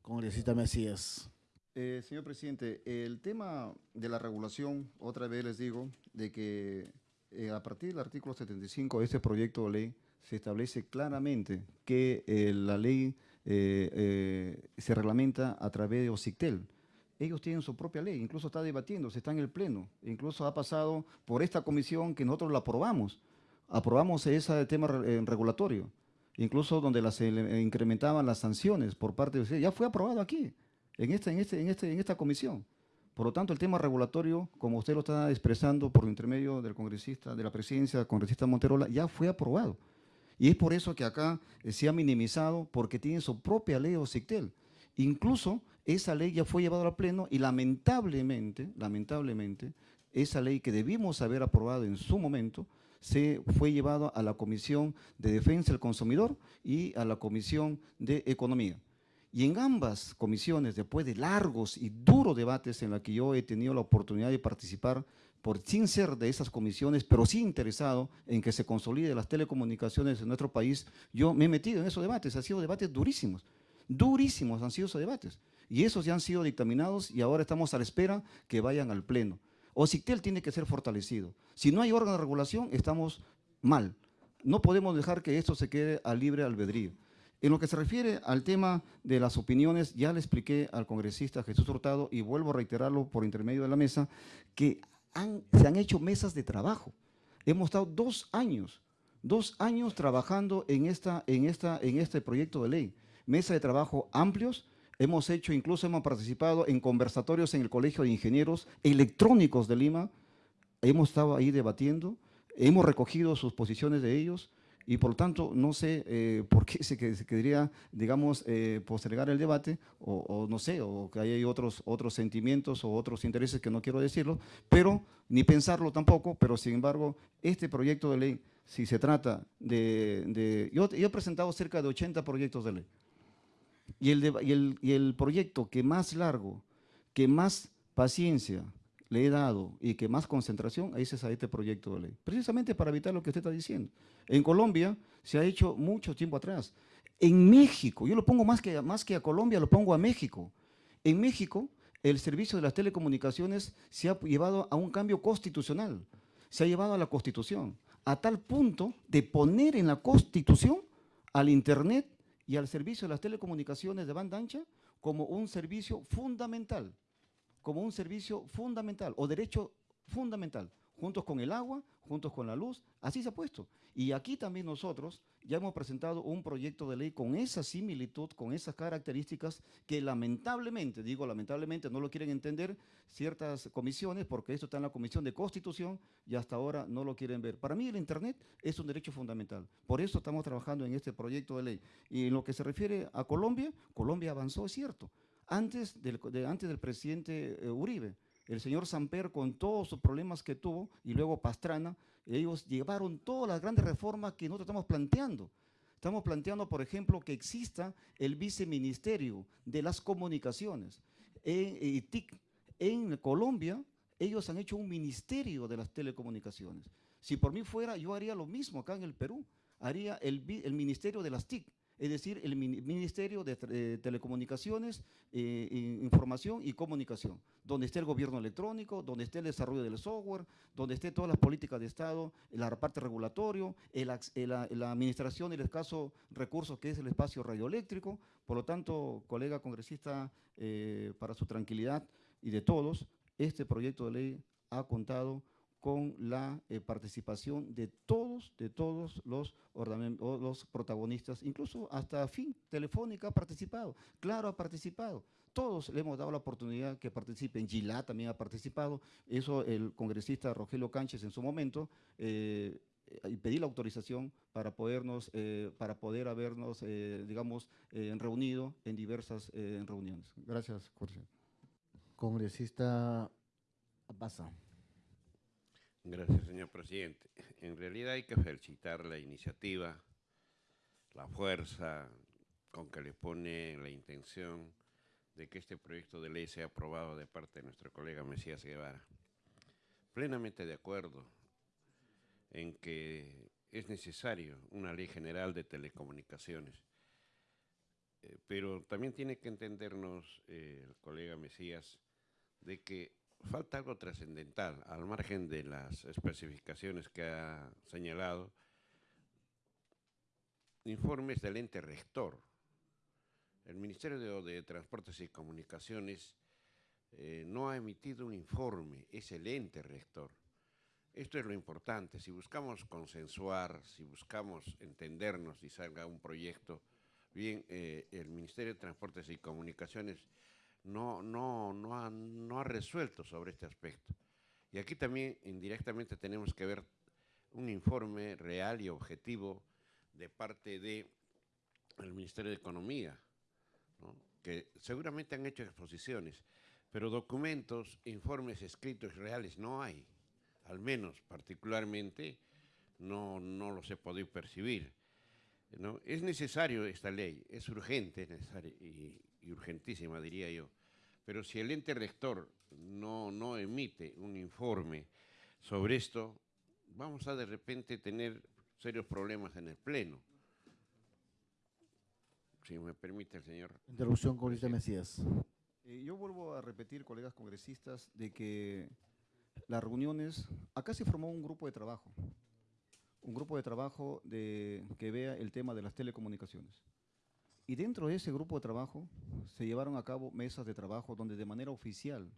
Congresista Mesías. Eh, señor presidente, el tema de la regulación, otra vez les digo, de que eh, a partir del artículo 75 de este proyecto de ley se establece claramente que eh, la ley eh, eh, se reglamenta a través de OCICTEL. Ellos tienen su propia ley, incluso está debatiéndose, está en el Pleno, incluso ha pasado por esta comisión que nosotros la aprobamos. Aprobamos ese tema eh, regulatorio, incluso donde las, incrementaban las sanciones por parte de ustedes. Ya fue aprobado aquí en, este, en, este, en, este, en esta comisión. Por lo tanto, el tema regulatorio, como usted lo está expresando por intermedio del congresista, de la presidencia, del congresista Monterola, ya fue aprobado. Y es por eso que acá eh, se ha minimizado, porque tiene su propia ley OCICTEL. Incluso esa ley ya fue llevada al pleno y lamentablemente, lamentablemente, esa ley que debimos haber aprobado en su momento, se fue llevada a la Comisión de Defensa del Consumidor y a la Comisión de Economía. Y en ambas comisiones, después de largos y duros debates en los que yo he tenido la oportunidad de participar, por, sin ser de esas comisiones, pero sí interesado en que se consolide las telecomunicaciones en nuestro país, yo me he metido en esos debates, han sido debates durísimos, durísimos han sido esos debates. Y esos ya han sido dictaminados y ahora estamos a la espera que vayan al Pleno. OCITEL tiene que ser fortalecido. Si no hay órgano de regulación, estamos mal. No podemos dejar que esto se quede a libre albedrío. En lo que se refiere al tema de las opiniones, ya le expliqué al congresista Jesús Hurtado y vuelvo a reiterarlo por intermedio de la mesa, que se han hecho mesas de trabajo. Hemos estado dos años, dos años trabajando en, esta, en, esta, en este proyecto de ley. Mesa de trabajo amplios, hemos hecho, incluso hemos participado en conversatorios en el Colegio de Ingenieros Electrónicos de Lima, hemos estado ahí debatiendo, hemos recogido sus posiciones de ellos y por lo tanto no sé eh, por qué se, que- se quería, digamos, eh, postergar el debate o, o no sé, o que hay otros, otros sentimientos o otros intereses que no quiero decirlo, pero ni pensarlo tampoco, pero sin embargo, este proyecto de ley, si se trata de… de- yo, yo he presentado cerca de 80 proyectos de ley. Y el, deba- y el, y el proyecto que más largo, que más paciencia le he dado y que más concentración, ese es a este proyecto de ley. Precisamente para evitar lo que usted está diciendo. En Colombia se ha hecho mucho tiempo atrás. En México, yo lo pongo más que, más que a Colombia, lo pongo a México. En México, el servicio de las telecomunicaciones se ha llevado a un cambio constitucional, se ha llevado a la Constitución, a tal punto de poner en la Constitución al Internet y al servicio de las telecomunicaciones de banda ancha como un servicio fundamental, como un servicio fundamental o derecho fundamental, juntos con el agua, juntos con la luz, así se ha puesto. Y aquí también nosotros ya hemos presentado un proyecto de ley con esa similitud, con esas características que lamentablemente, digo lamentablemente, no lo quieren entender ciertas comisiones, porque esto está en la Comisión de Constitución y hasta ahora no lo quieren ver. Para mí el Internet es un derecho fundamental. Por eso estamos trabajando en este proyecto de ley. Y en lo que se refiere a Colombia, Colombia avanzó, es cierto. Antes del, de, antes del presidente eh, Uribe, el señor Samper con todos los problemas que tuvo y luego Pastrana, ellos llevaron todas las grandes reformas que nosotros estamos planteando. Estamos planteando, por ejemplo, que exista el viceministerio de las comunicaciones. En, TIC, en Colombia, ellos han hecho un ministerio de las telecomunicaciones. Si por mí fuera, yo haría lo mismo acá en el Perú. Haría el, el ministerio de las TIC es decir, el Ministerio de eh, Telecomunicaciones, eh, Información y Comunicación, donde esté el gobierno electrónico, donde esté el desarrollo del software, donde esté todas las políticas de Estado, la parte regulatorio, la, administración del escaso recurso que es el espacio radioeléctrico. Por lo tanto, colega congresista, eh, para su tranquilidad y de todos, este proyecto de ley ha contado con la eh, participación de todos, de todos los, protagonistas, incluso hasta fin Telefónica ha participado, claro ha participado, todos le hemos dado la oportunidad que participen, Gilá también ha participado, eso el congresista Rogelio Canches en su momento, eh, y pedí la autorización para podernos, eh, para poder habernos, digamos, reunido en diversas reuniones. Gracias, Jorge. Congresista Pasa. Gracias, señor presidente. En realidad hay que felicitar la iniciativa, la fuerza con que le pone la intención de que este proyecto de ley sea aprobado de parte de nuestro colega Mesías Guevara. Plenamente de acuerdo en que es necesario una ley general de telecomunicaciones, eh, pero también tiene que entendernos eh, el colega Mesías de que falta algo trascendental, al margen de las especificaciones que ha señalado, informes del ente rector. El Ministerio de, Transportes y Comunicaciones eh, no ha emitido un informe, es el ente rector. Esto es lo importante, si buscamos consensuar, si buscamos entendernos y salga un proyecto, bien, eh, el Ministerio de Transportes y Comunicaciones no, no, no, ha, no ha resuelto sobre este aspecto. Y aquí también indirectamente tenemos que ver un informe real y objetivo de parte del Ministerio de Economía, que seguramente han hecho exposiciones, pero documentos, informes escritos reales no hay, al menos particularmente no, no los he podido percibir. ¿no? Es necesario esta ley, es urgente y, y urgentísima, diría yo. Pero si el ente rector no, no emite un informe sobre esto, vamos a de repente tener serios problemas en el Pleno. Si me permite el señor. Interrupción, congresista Mesías. Eh, yo vuelvo a repetir, colegas congresistas, de que las reuniones, acá se formó un grupo de trabajo, un grupo de trabajo de, que vea el tema de las telecomunicaciones. Y dentro de ese grupo de trabajo se llevaron a cabo mesas de trabajo donde de manera oficial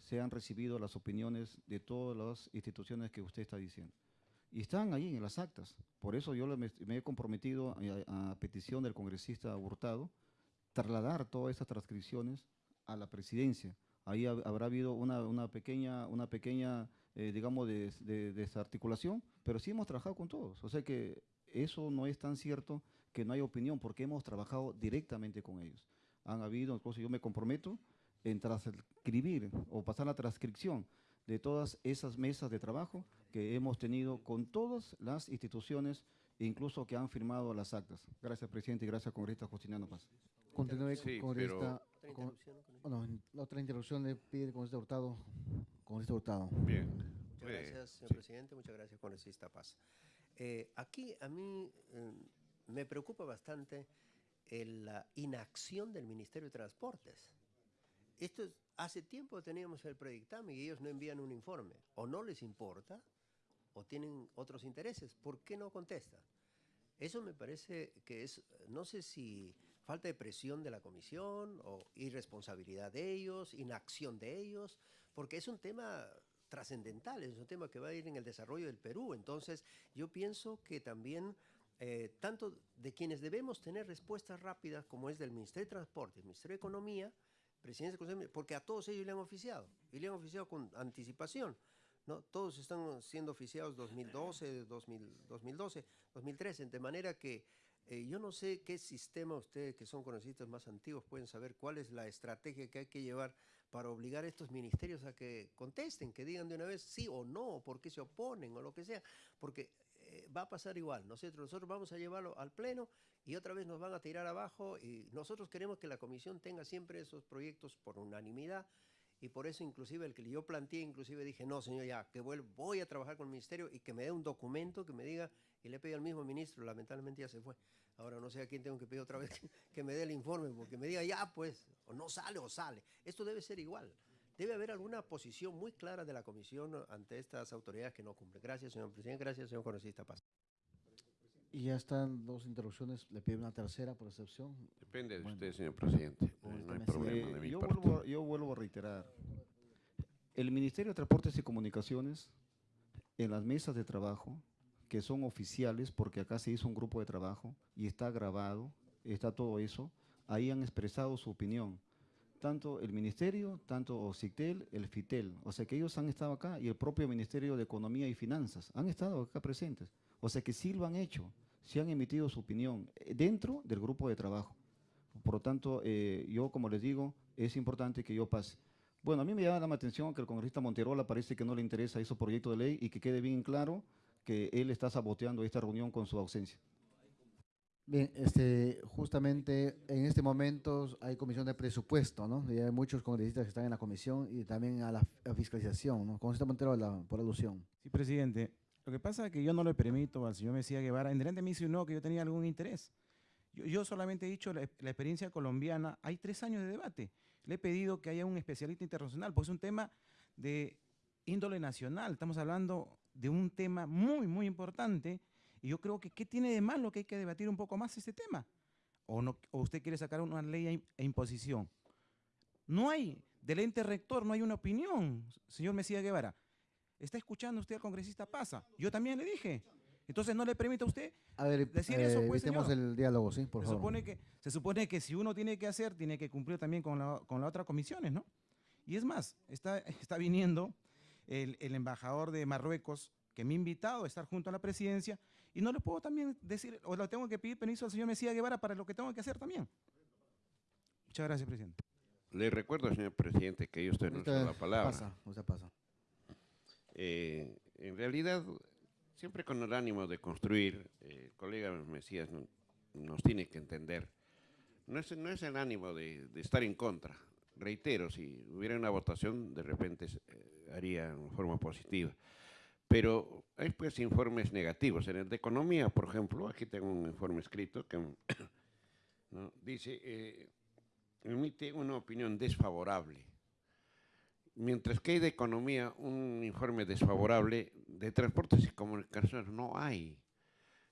se han recibido las opiniones de todas las instituciones que usted está diciendo. Y están ahí en las actas. Por eso yo me, he comprometido a, petición del congresista Hurtado trasladar todas estas transcripciones a la presidencia. Ahí habrá habido una, pequeña, una pequeña eh, digamos, de desarticulación, pero sí hemos trabajado con todos. O sea que eso no es tan cierto que no hay opinión, porque hemos trabajado directamente con ellos. Han habido, yo me comprometo en transcribir o pasar la transcripción de todas esas mesas de trabajo que hemos tenido con todas las instituciones, incluso que han firmado las actas. Gracias, presidente, y gracias, congresista Justiniano Paz. Continúe con esta... la otra interrupción le pide el congresista Hurtado. Congresista Hurtado. Bien. Muchas gracias, señor presidente. Muchas gracias, congresista Paz. Eh, aquí a mí eh, me preocupa bastante la inacción del Ministerio de Transportes. Esto hace tiempo teníamos el predictame y ellos no envían un informe. O no les importa o tienen otros intereses. ¿Por qué no contesta? Eso me parece que es, no sé si falta de presión de la comisión o irresponsabilidad de ellos, inacción de ellos, porque es un tema trascendental, es un tema que va a ir en el desarrollo del Perú. Entonces, yo pienso que también eh, tanto de quienes debemos tener respuestas rápidas, como es del Ministerio de Transporte, el Ministerio de Economía, Presidencia del Consejo, porque a todos ellos le han oficiado, y le han oficiado con anticipación. ¿no? Todos están siendo oficiados 2012, 2012, 2013, de manera que eh, yo no sé qué sistema ustedes, que son conocidos más antiguos, pueden saber cuál es la estrategia que hay que llevar para obligar a estos ministerios a que contesten, que digan de una vez sí o no, por qué se oponen o lo que sea, porque eh, va a pasar igual. Nosotros, vamos a llevarlo al Pleno y otra vez nos van a tirar abajo y nosotros queremos que la Comisión tenga siempre esos proyectos por unanimidad y por eso inclusive el que yo planteé, inclusive dije, no señor, ya, que voy a trabajar con el Ministerio y que me dé un documento que me diga, y le pedí al mismo ministro, lamentablemente ya se fue. Ahora no sé a quién tengo que pedir otra vez [laughs] que, me dé el informe, porque me diga, ya pues, o no sale o sale. Esto debe ser igual. Debe haber alguna posición muy clara de la Comisión ante estas autoridades que no cumplen. Gracias, señor presidente. Gracias, señor congresista Paz. Y ya están dos interrupciones. Le pido una tercera por excepción. Depende de Bueno. usted, señor presidente. No hay me problema de mi yo, parte. vuelvo, a- yo vuelvo a reiterar. El Ministerio de Transportes y Comunicaciones, en las mesas de trabajo, que son oficiales, porque acá se hizo un grupo de trabajo y está grabado, está todo eso, ahí han expresado su opinión. Tanto el Ministerio, tanto CITEL, el FITEL. O sea que ellos han estado acá y el propio Ministerio de Economía y Finanzas han estado acá presentes. O sea que sí lo han hecho, sí han emitido su opinión eh, dentro del grupo de trabajo. Por lo tanto, eh, yo, como les digo, es importante que yo pase. Bueno, a mí me llama la atención que el congresista Monterola parece que no le interesa ese proyecto de ley y que quede bien claro que él está saboteando esta reunión con su ausencia. Bien, este, justamente en este momento hay comisión de presupuesto, ¿no? Y hay muchos congresistas que están en la comisión y también a la, fiscalización, ¿no? Congresista Montero, la- por alusión. Sí, presidente. Lo que pasa es que yo no le permito al señor Mesías Guevara, en delante me insinuó que yo tenía algún interés. Yo, yo solamente he dicho la, la experiencia colombiana, hay tres años de debate. Le he pedido que haya un especialista internacional, porque es un tema de índole nacional. Estamos hablando de un tema muy, muy importante. Y yo creo que, ¿qué tiene de malo que hay que debatir un poco más este tema? ¿O, no, o usted quiere sacar una ley a imposición? No hay, del ente rector no hay una opinión, señor Mesías Guevara. ¿Está escuchando usted al congresista Pasa? Yo también le dije. Entonces no le permite a usted. A ver, Decir eso, eh, pues, evitemos señor. el diálogo, ¿sí? Por se, favor. supone que, se supone que si uno tiene que hacer, tiene que cumplir también con, la, con las otras comisiones, ¿no? Y es más, está, está viniendo el, el embajador de Marruecos que me ha invitado a estar junto a la presidencia y no le puedo también decir, o le tengo que pedir permiso al señor Mesías Guevara para lo que tengo que hacer también. Muchas gracias, presidente. Le recuerdo, señor presidente, que yo estoy en la palabra. Pasa, usted pasa. Eh, en realidad, siempre con el ánimo de construir, eh, el colega Mesías no- nos tiene que entender, no es, no es el ánimo de, de estar en contra. Reitero, si hubiera una votación, de repente eh, haría en forma positiva. Pero hay pues informes negativos. En el de economía, por ejemplo, aquí tengo un informe escrito que [coughs] dice, eh, emite una opinión desfavorable Mientras que hay de economía un informe desfavorable, de transportes y comunicaciones no hay.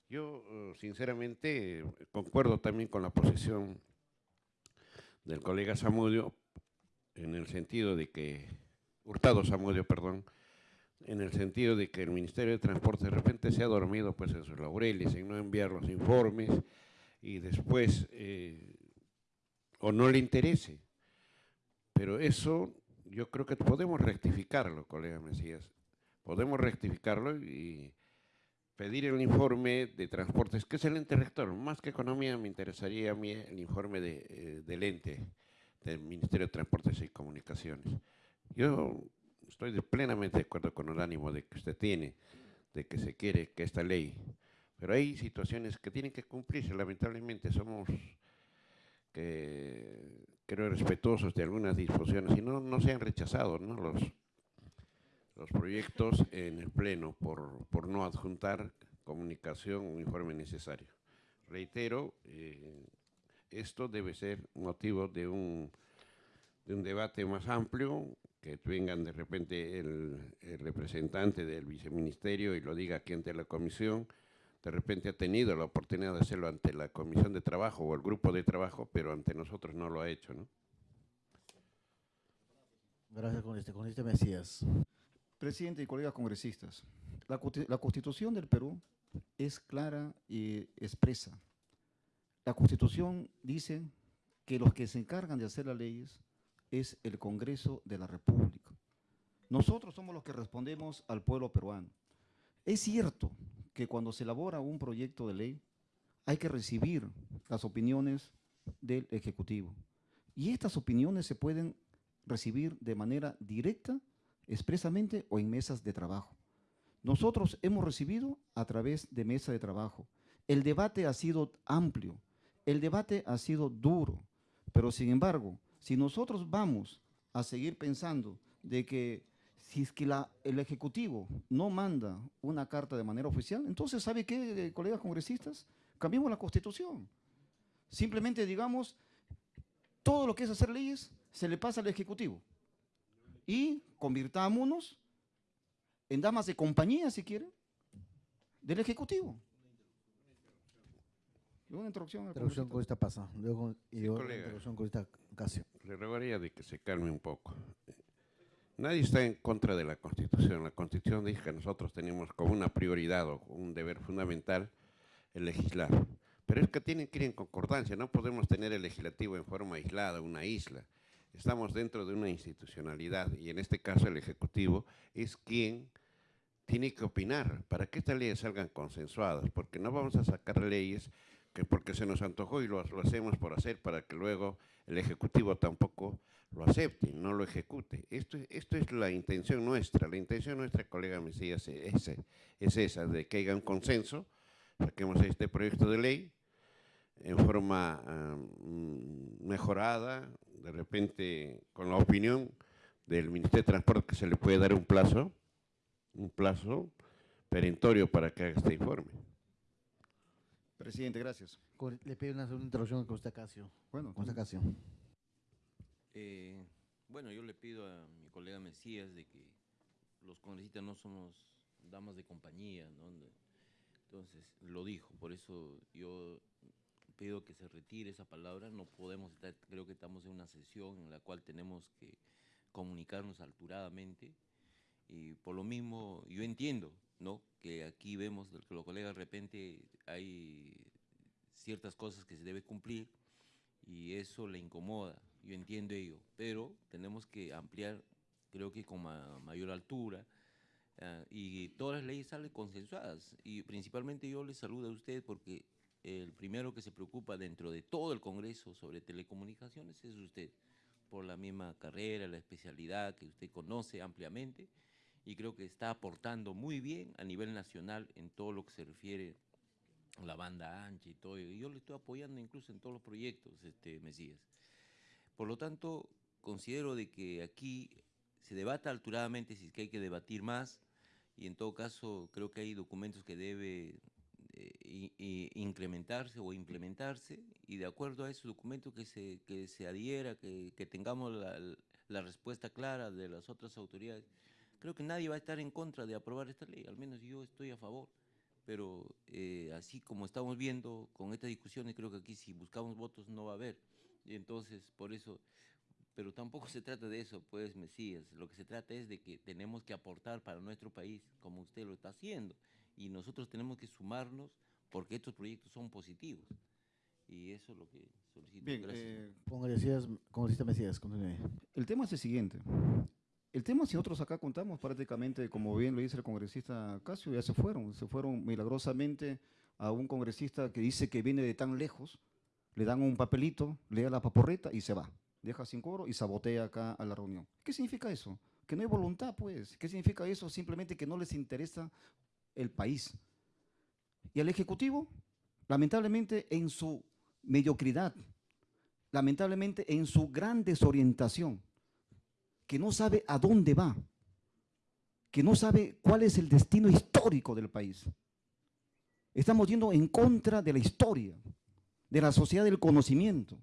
Yo, eh, sinceramente, concuerdo también con la posición del colega Zamudio, en el sentido de que, Hurtado Zamudio, perdón, en el sentido de que el Ministerio de Transporte de repente se ha dormido pues, en sus laureles, en no enviar los informes y después, eh, o no le interese. Pero eso yo creo que podemos rectificarlo, colega Mesías. Podemos rectificarlo y pedir el informe de transportes, que es el ente rector. Más que economía, me interesaría a mí el informe de, eh, del ente, del Ministerio de Transportes y Comunicaciones. Yo estoy de- plenamente de acuerdo con el ánimo de que usted tiene, de que se quiere que esta ley, pero hay situaciones que tienen que cumplirse. Lamentablemente somos creo respetuosos de algunas disposiciones y no, se han rechazado ¿no? Los, los proyectos en el Pleno por, por no adjuntar comunicación o informe necesario. Reitero, eh, esto debe ser motivo de un, de un debate más amplio, que vengan de repente el, el representante del viceministerio y lo diga aquí ante la comisión, de repente ha tenido la oportunidad de hacerlo ante la Comisión de Trabajo o el Grupo de Trabajo, pero ante nosotros no lo ha hecho, ¿no? Gracias, congresista. Congresista Mesías. Presidente y colegas congresistas, la, la Constitución del Perú es clara y expresa. La Constitución dice que los que se encargan de hacer las leyes es el Congreso de la República. Nosotros somos los que respondemos al pueblo peruano. Es cierto que cuando se elabora un proyecto de ley hay que recibir las opiniones del Ejecutivo. Y estas opiniones se pueden recibir de manera directa expresamente o en mesas de trabajo. Nosotros hemos recibido a través de mesa de trabajo. El debate ha sido amplio, el debate ha sido duro, pero sin embargo, si nosotros vamos a seguir pensando de que si es que el Ejecutivo no manda una carta de manera oficial, entonces, ¿sabe qué, eh, colegas congresistas? Cambiemos la Constitución. Simplemente digamos, todo lo que es hacer leyes se le pasa al Ejecutivo y convirtámonos en damas de compañía, si quieren, del Ejecutivo. Y Una introducción. al Interrupción, congresista. congresista Pasa. Luego, y Sí, luego colega. interrupción, congresista Casio. Le rogaría de que se calme un poco. Nadie está en contra de la Constitución. La Constitución dice que nosotros tenemos como una prioridad o un deber fundamental el legislar. Pero es que tienen que ir en concordancia. No podemos tener el legislativo en forma aislada, una isla. Estamos dentro de una institucionalidad y en este caso el Ejecutivo es quien tiene que opinar para que estas leyes salgan consensuadas, porque no vamos a sacar leyes que porque se nos antojó y lo, hacemos por hacer para que luego el Ejecutivo tampoco lo acepte, no lo ejecute. Esto, es- esto es la intención nuestra. La intención nuestra, colega Mesías, es, es esa, de que haya un consenso, saquemos este proyecto de ley en forma mejorada, de repente con la opinión del Ministerio de Transporte que se le puede dar un plazo, un plazo perentorio para que haga este informe. Presidente, gracias. Le pido una segunda interrupción al congresista Casio. Bueno, Congresista Casio. Eh, bueno, yo le pido a mi colega Mesías de que los congresistas no somos damas de compañía, ¿no? Entonces, lo dijo, por eso yo pido que se retire esa palabra, no podemos estar, creo que estamos en una sesión en la cual tenemos que comunicarnos alturadamente y por lo mismo yo entiendo, ¿no? Que aquí vemos que los colegas de repente hay ciertas cosas que se debe cumplir y eso le incomoda, yo entiendo ello, pero tenemos que ampliar, creo que con ma- mayor altura, ah, y todas las leyes salen consensuadas, y principalmente yo le saludo a usted porque el primero que se preocupa dentro de todo el Congreso sobre telecomunicaciones es usted, por la misma carrera, la especialidad que usted conoce ampliamente, y creo que está aportando muy bien a nivel nacional en todo lo que se refiere a la banda ancha y todo, y yo le estoy apoyando incluso en todos los proyectos, este Mesías. Por lo tanto, considero de que aquí se debata alturadamente si es que hay que debatir más y en todo caso creo que hay documentos que debe eh, i- i- incrementarse o implementarse y de acuerdo a esos documentos que se, que se adhiera, que, que tengamos la, la respuesta clara de las otras autoridades. Creo que nadie va a estar en contra de aprobar esta ley, al menos yo estoy a favor pero eh, así como estamos viendo con estas discusiones, creo que aquí si buscamos votos no va a haber. Y entonces, por eso, pero tampoco se trata de eso, pues, Mesías. Lo que se trata es de que tenemos que aportar para nuestro país, como usted lo está haciendo. Y nosotros tenemos que sumarnos porque estos proyectos son positivos. Y eso es lo que solicito. Bien, Gracias. eh, Congresista, congresista Mesías, continúe. el tema es el siguiente. El tema, si nosotros acá contamos prácticamente, como bien lo dice el congresista Casio, ya se fueron. Se fueron milagrosamente a un congresista que dice que viene de tan lejos, le dan un papelito, le da la paporreta y se va. Deja sin coro y sabotea acá a la reunión. ¿Qué significa eso? Que no hay voluntad, pues. ¿Qué significa eso? Simplemente que no les interesa el país. Y al Ejecutivo, lamentablemente en su mediocridad, lamentablemente en su gran desorientación, que no sabe a dónde va, que no sabe cuál es el destino histórico del país. Estamos yendo en contra de la historia, de la sociedad del conocimiento,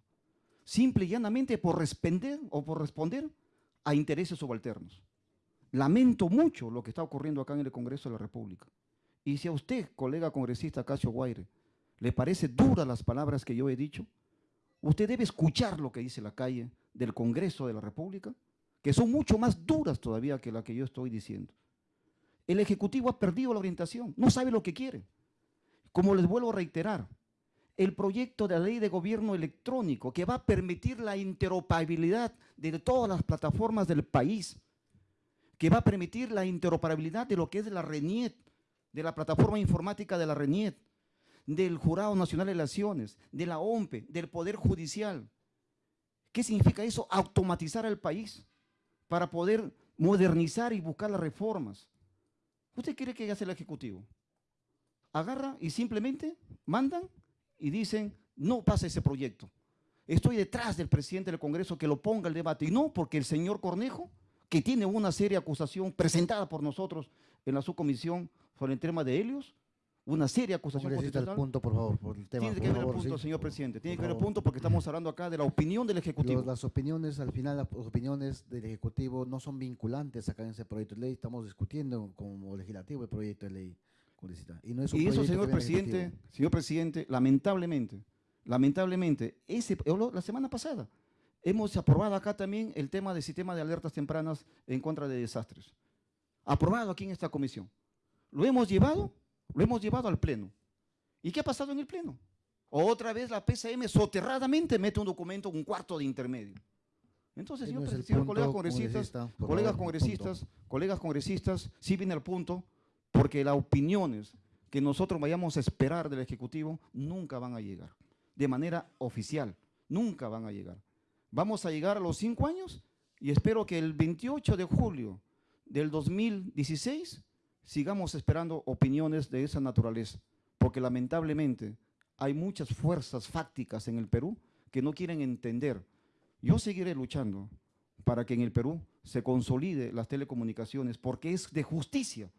simple y llanamente por responder o por responder a intereses subalternos. Lamento mucho lo que está ocurriendo acá en el Congreso de la República. Y si a usted, colega congresista Casio Guaire, le parece duras las palabras que yo he dicho, usted debe escuchar lo que dice la calle del Congreso de la República, que son mucho más duras todavía que la que yo estoy diciendo. El Ejecutivo ha perdido la orientación, no sabe lo que quiere. Como les vuelvo a reiterar, el proyecto de la ley de gobierno electrónico que va a permitir la interoperabilidad de todas las plataformas del país, que va a permitir la interoperabilidad de lo que es la RENIET, de la plataforma informática de la RENIET, del Jurado Nacional de Elecciones, de la OMPE, del Poder Judicial. ¿Qué significa eso? Automatizar al país para poder modernizar y buscar las reformas. ¿Usted quiere que haga el Ejecutivo? Agarra y simplemente mandan y dicen, no pasa ese proyecto. Estoy detrás del presidente del Congreso que lo ponga el debate. Y no porque el señor Cornejo, que tiene una seria acusación presentada por nosotros en la subcomisión sobre el tema de Helios, una seria acusación constitucional. el punto, por favor, por el tema. Tiene que ver el punto, señor presidente. Tiene que ver el punto porque estamos hablando acá de la opinión del Ejecutivo. las opiniones, al final, las opiniones del Ejecutivo no son vinculantes acá en ese proyecto de ley. Estamos discutiendo como legislativo el proyecto de ley. Y, eso, señor presidente, señor presidente, lamentablemente, lamentablemente, ese, la semana pasada hemos aprobado acá también el tema del sistema de alertas tempranas en contra de desastres. Aprobado aquí en esta comisión. Lo hemos llevado, lo hemos llevado al Pleno. ¿Y qué ha pasado en el Pleno? Otra vez la PCM soterradamente mete un documento, un cuarto de intermedio. Entonces, señor, presidente, colegas congresistas, colegas congresistas, colegas congresistas, sí viene al punto, porque las opiniones que nosotros vayamos a esperar del Ejecutivo nunca van a llegar, de manera oficial, nunca van a llegar. Vamos a llegar a los cinco años y espero que el 28 de julio del 2016 sigamos esperando opiniones de esa naturaleza, porque lamentablemente hay muchas fuerzas fácticas en el Perú que no quieren entender. Yo seguiré luchando para que en el Perú se consolide las telecomunicaciones, porque es de justicia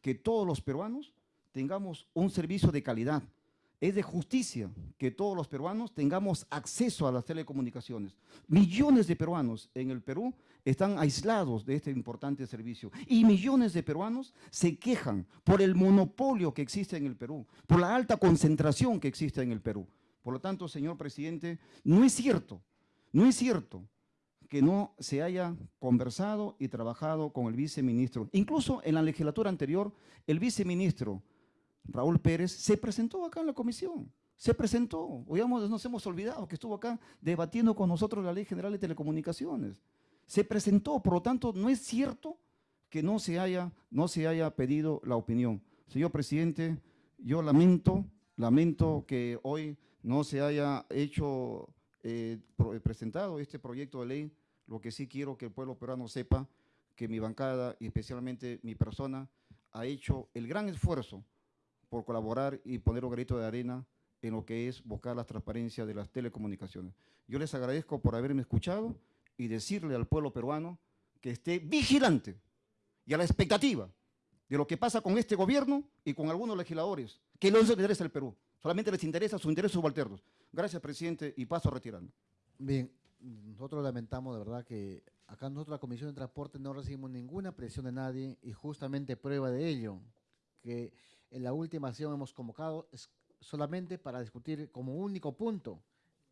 que todos los peruanos tengamos un servicio de calidad. Es de justicia que todos los peruanos tengamos acceso a las telecomunicaciones. Millones de peruanos en el Perú están aislados de este importante servicio y millones de peruanos se quejan por el monopolio que existe en el Perú, por la alta concentración que existe en el Perú. Por lo tanto, señor presidente, no es cierto, no es cierto que no se haya conversado y trabajado con el viceministro. Incluso en la legislatura anterior, el viceministro Raúl Pérez se presentó acá en la comisión. Se presentó, digamos, nos hemos olvidado que estuvo acá debatiendo con nosotros la Ley General de Telecomunicaciones. Se presentó, por lo tanto, no es cierto que no se haya, no se haya pedido la opinión. Señor presidente, yo lamento, lamento que hoy no se haya hecho, eh, presentado este proyecto de ley lo que sí quiero que el pueblo peruano sepa que mi bancada y especialmente mi persona ha hecho el gran esfuerzo por colaborar y poner un grito de arena en lo que es buscar la transparencia de las telecomunicaciones. Yo les agradezco por haberme escuchado y decirle al pueblo peruano que esté vigilante y a la expectativa de lo que pasa con este gobierno y con algunos legisladores, que no les interesa el Perú, solamente les interesa su interés subalternos. Gracias, presidente, y paso a retirarme. Bien, nosotros lamentamos de verdad que acá nosotros la Comisión de Transporte no recibimos ninguna presión de nadie y justamente prueba de ello, que en la última acción hemos convocado solamente para discutir como único punto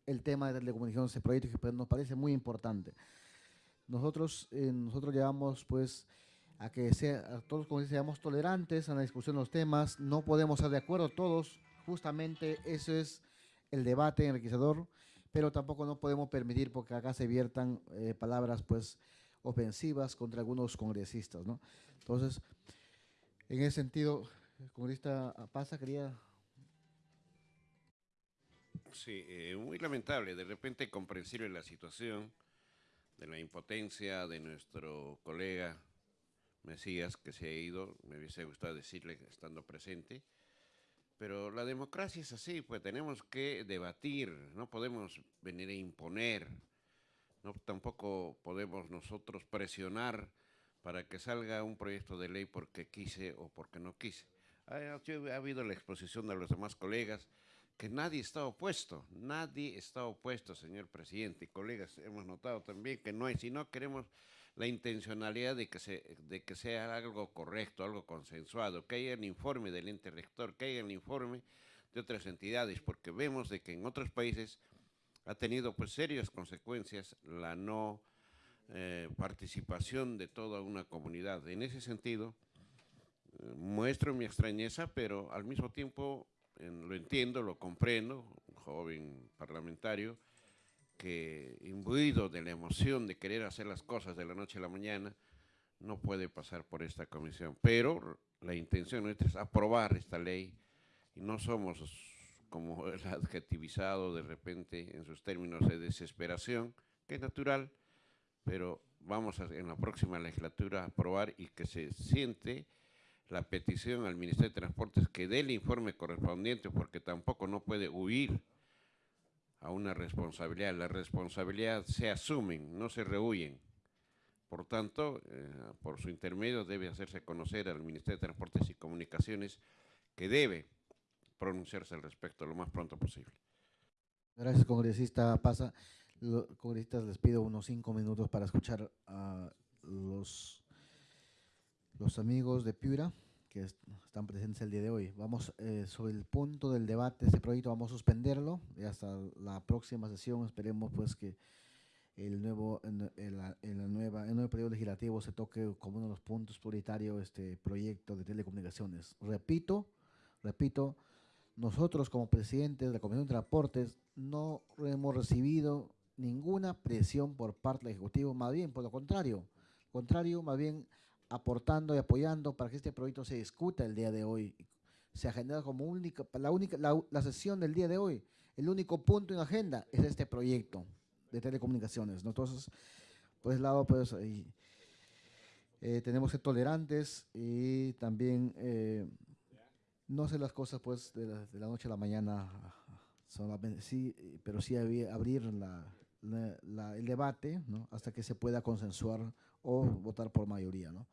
el tema de telecomunicaciones, ese proyecto que nos parece muy importante. Nosotros, eh, nosotros llevamos pues a que sea, a todos seamos tolerantes a la discusión de los temas, no podemos estar de acuerdo todos, justamente eso es el debate enriquecedor, pero tampoco no podemos permitir porque acá se viertan eh, palabras pues ofensivas contra algunos congresistas. Entonces, en ese sentido, congresista Pasa quería... Sí, eh, muy lamentable, de repente comprensible la situación de la impotencia de nuestro colega Mesías que se ha ido, me hubiese gustado decirle estando presente, pero la democracia es así, pues tenemos que debatir, no podemos venir a imponer, no, tampoco podemos nosotros presionar para que salga un proyecto de ley porque quise o porque no quise. Ha, ha habido la exposición de los demás colegas que nadie está opuesto, nadie está opuesto, señor presidente. Y colegas, hemos notado también que no hay, si no queremos la intencionalidad de que, sea algo correcto, algo consensuado, que haya el informe del ente rector, que haya el informe de otras entidades, porque vemos de que en otros países ha tenido pues serias consecuencias la no eh, participación de toda una comunidad. En ese sentido, muestro mi extrañeza, pero al mismo tiempo lo entiendo, lo comprendo, un joven parlamentario, que imbuido de la emoción de querer hacer las cosas de la noche a la mañana, no puede pasar por esta comisión. Pero la intención nuestra es aprobar esta ley y no somos como el adjetivizado de repente en sus términos de desesperación, que es natural, pero vamos a, en la próxima legislatura a aprobar y que se siente la petición al Ministerio de Transportes que dé el informe correspondiente porque tampoco no puede huir a una responsabilidad. La responsabilidad se asumen, no se rehuyen. Por tanto, eh, por su intermedio debe hacerse conocer al Ministerio de Transportes y Comunicaciones que debe pronunciarse al respecto lo más pronto posible. Gracias, congresista Pasa. Congresistas les pido unos cinco minutos para escuchar a los, los amigos de Piura que están presentes el día de hoy. Vamos eh, sobre el punto del debate de este proyecto, vamos a suspenderlo y hasta la próxima sesión esperemos pues que el nuevo, en, el nuevo periodo legislativo se toque como uno de los puntos prioritarios este proyecto de telecomunicaciones. Repito, repito, nosotros como presidentes de la Comisión de Transportes no hemos recibido ninguna presión por parte del Ejecutivo, más bien por lo contrario, contrario, más bien aportando y apoyando para que este proyecto se discuta el día de hoy. Se ha generado como única, la única, la, sesión del día de hoy, el único punto en agenda es este proyecto de telecomunicaciones. ¿no? Entonces, por ese lado, pues eh, tenemos que ser tolerantes y también eh, no hacer las cosas pues de la, noche a la mañana, solamente, sí, pero sí abrir el debate ¿no? hasta que se pueda consensuar o votar por mayoría. ¿no?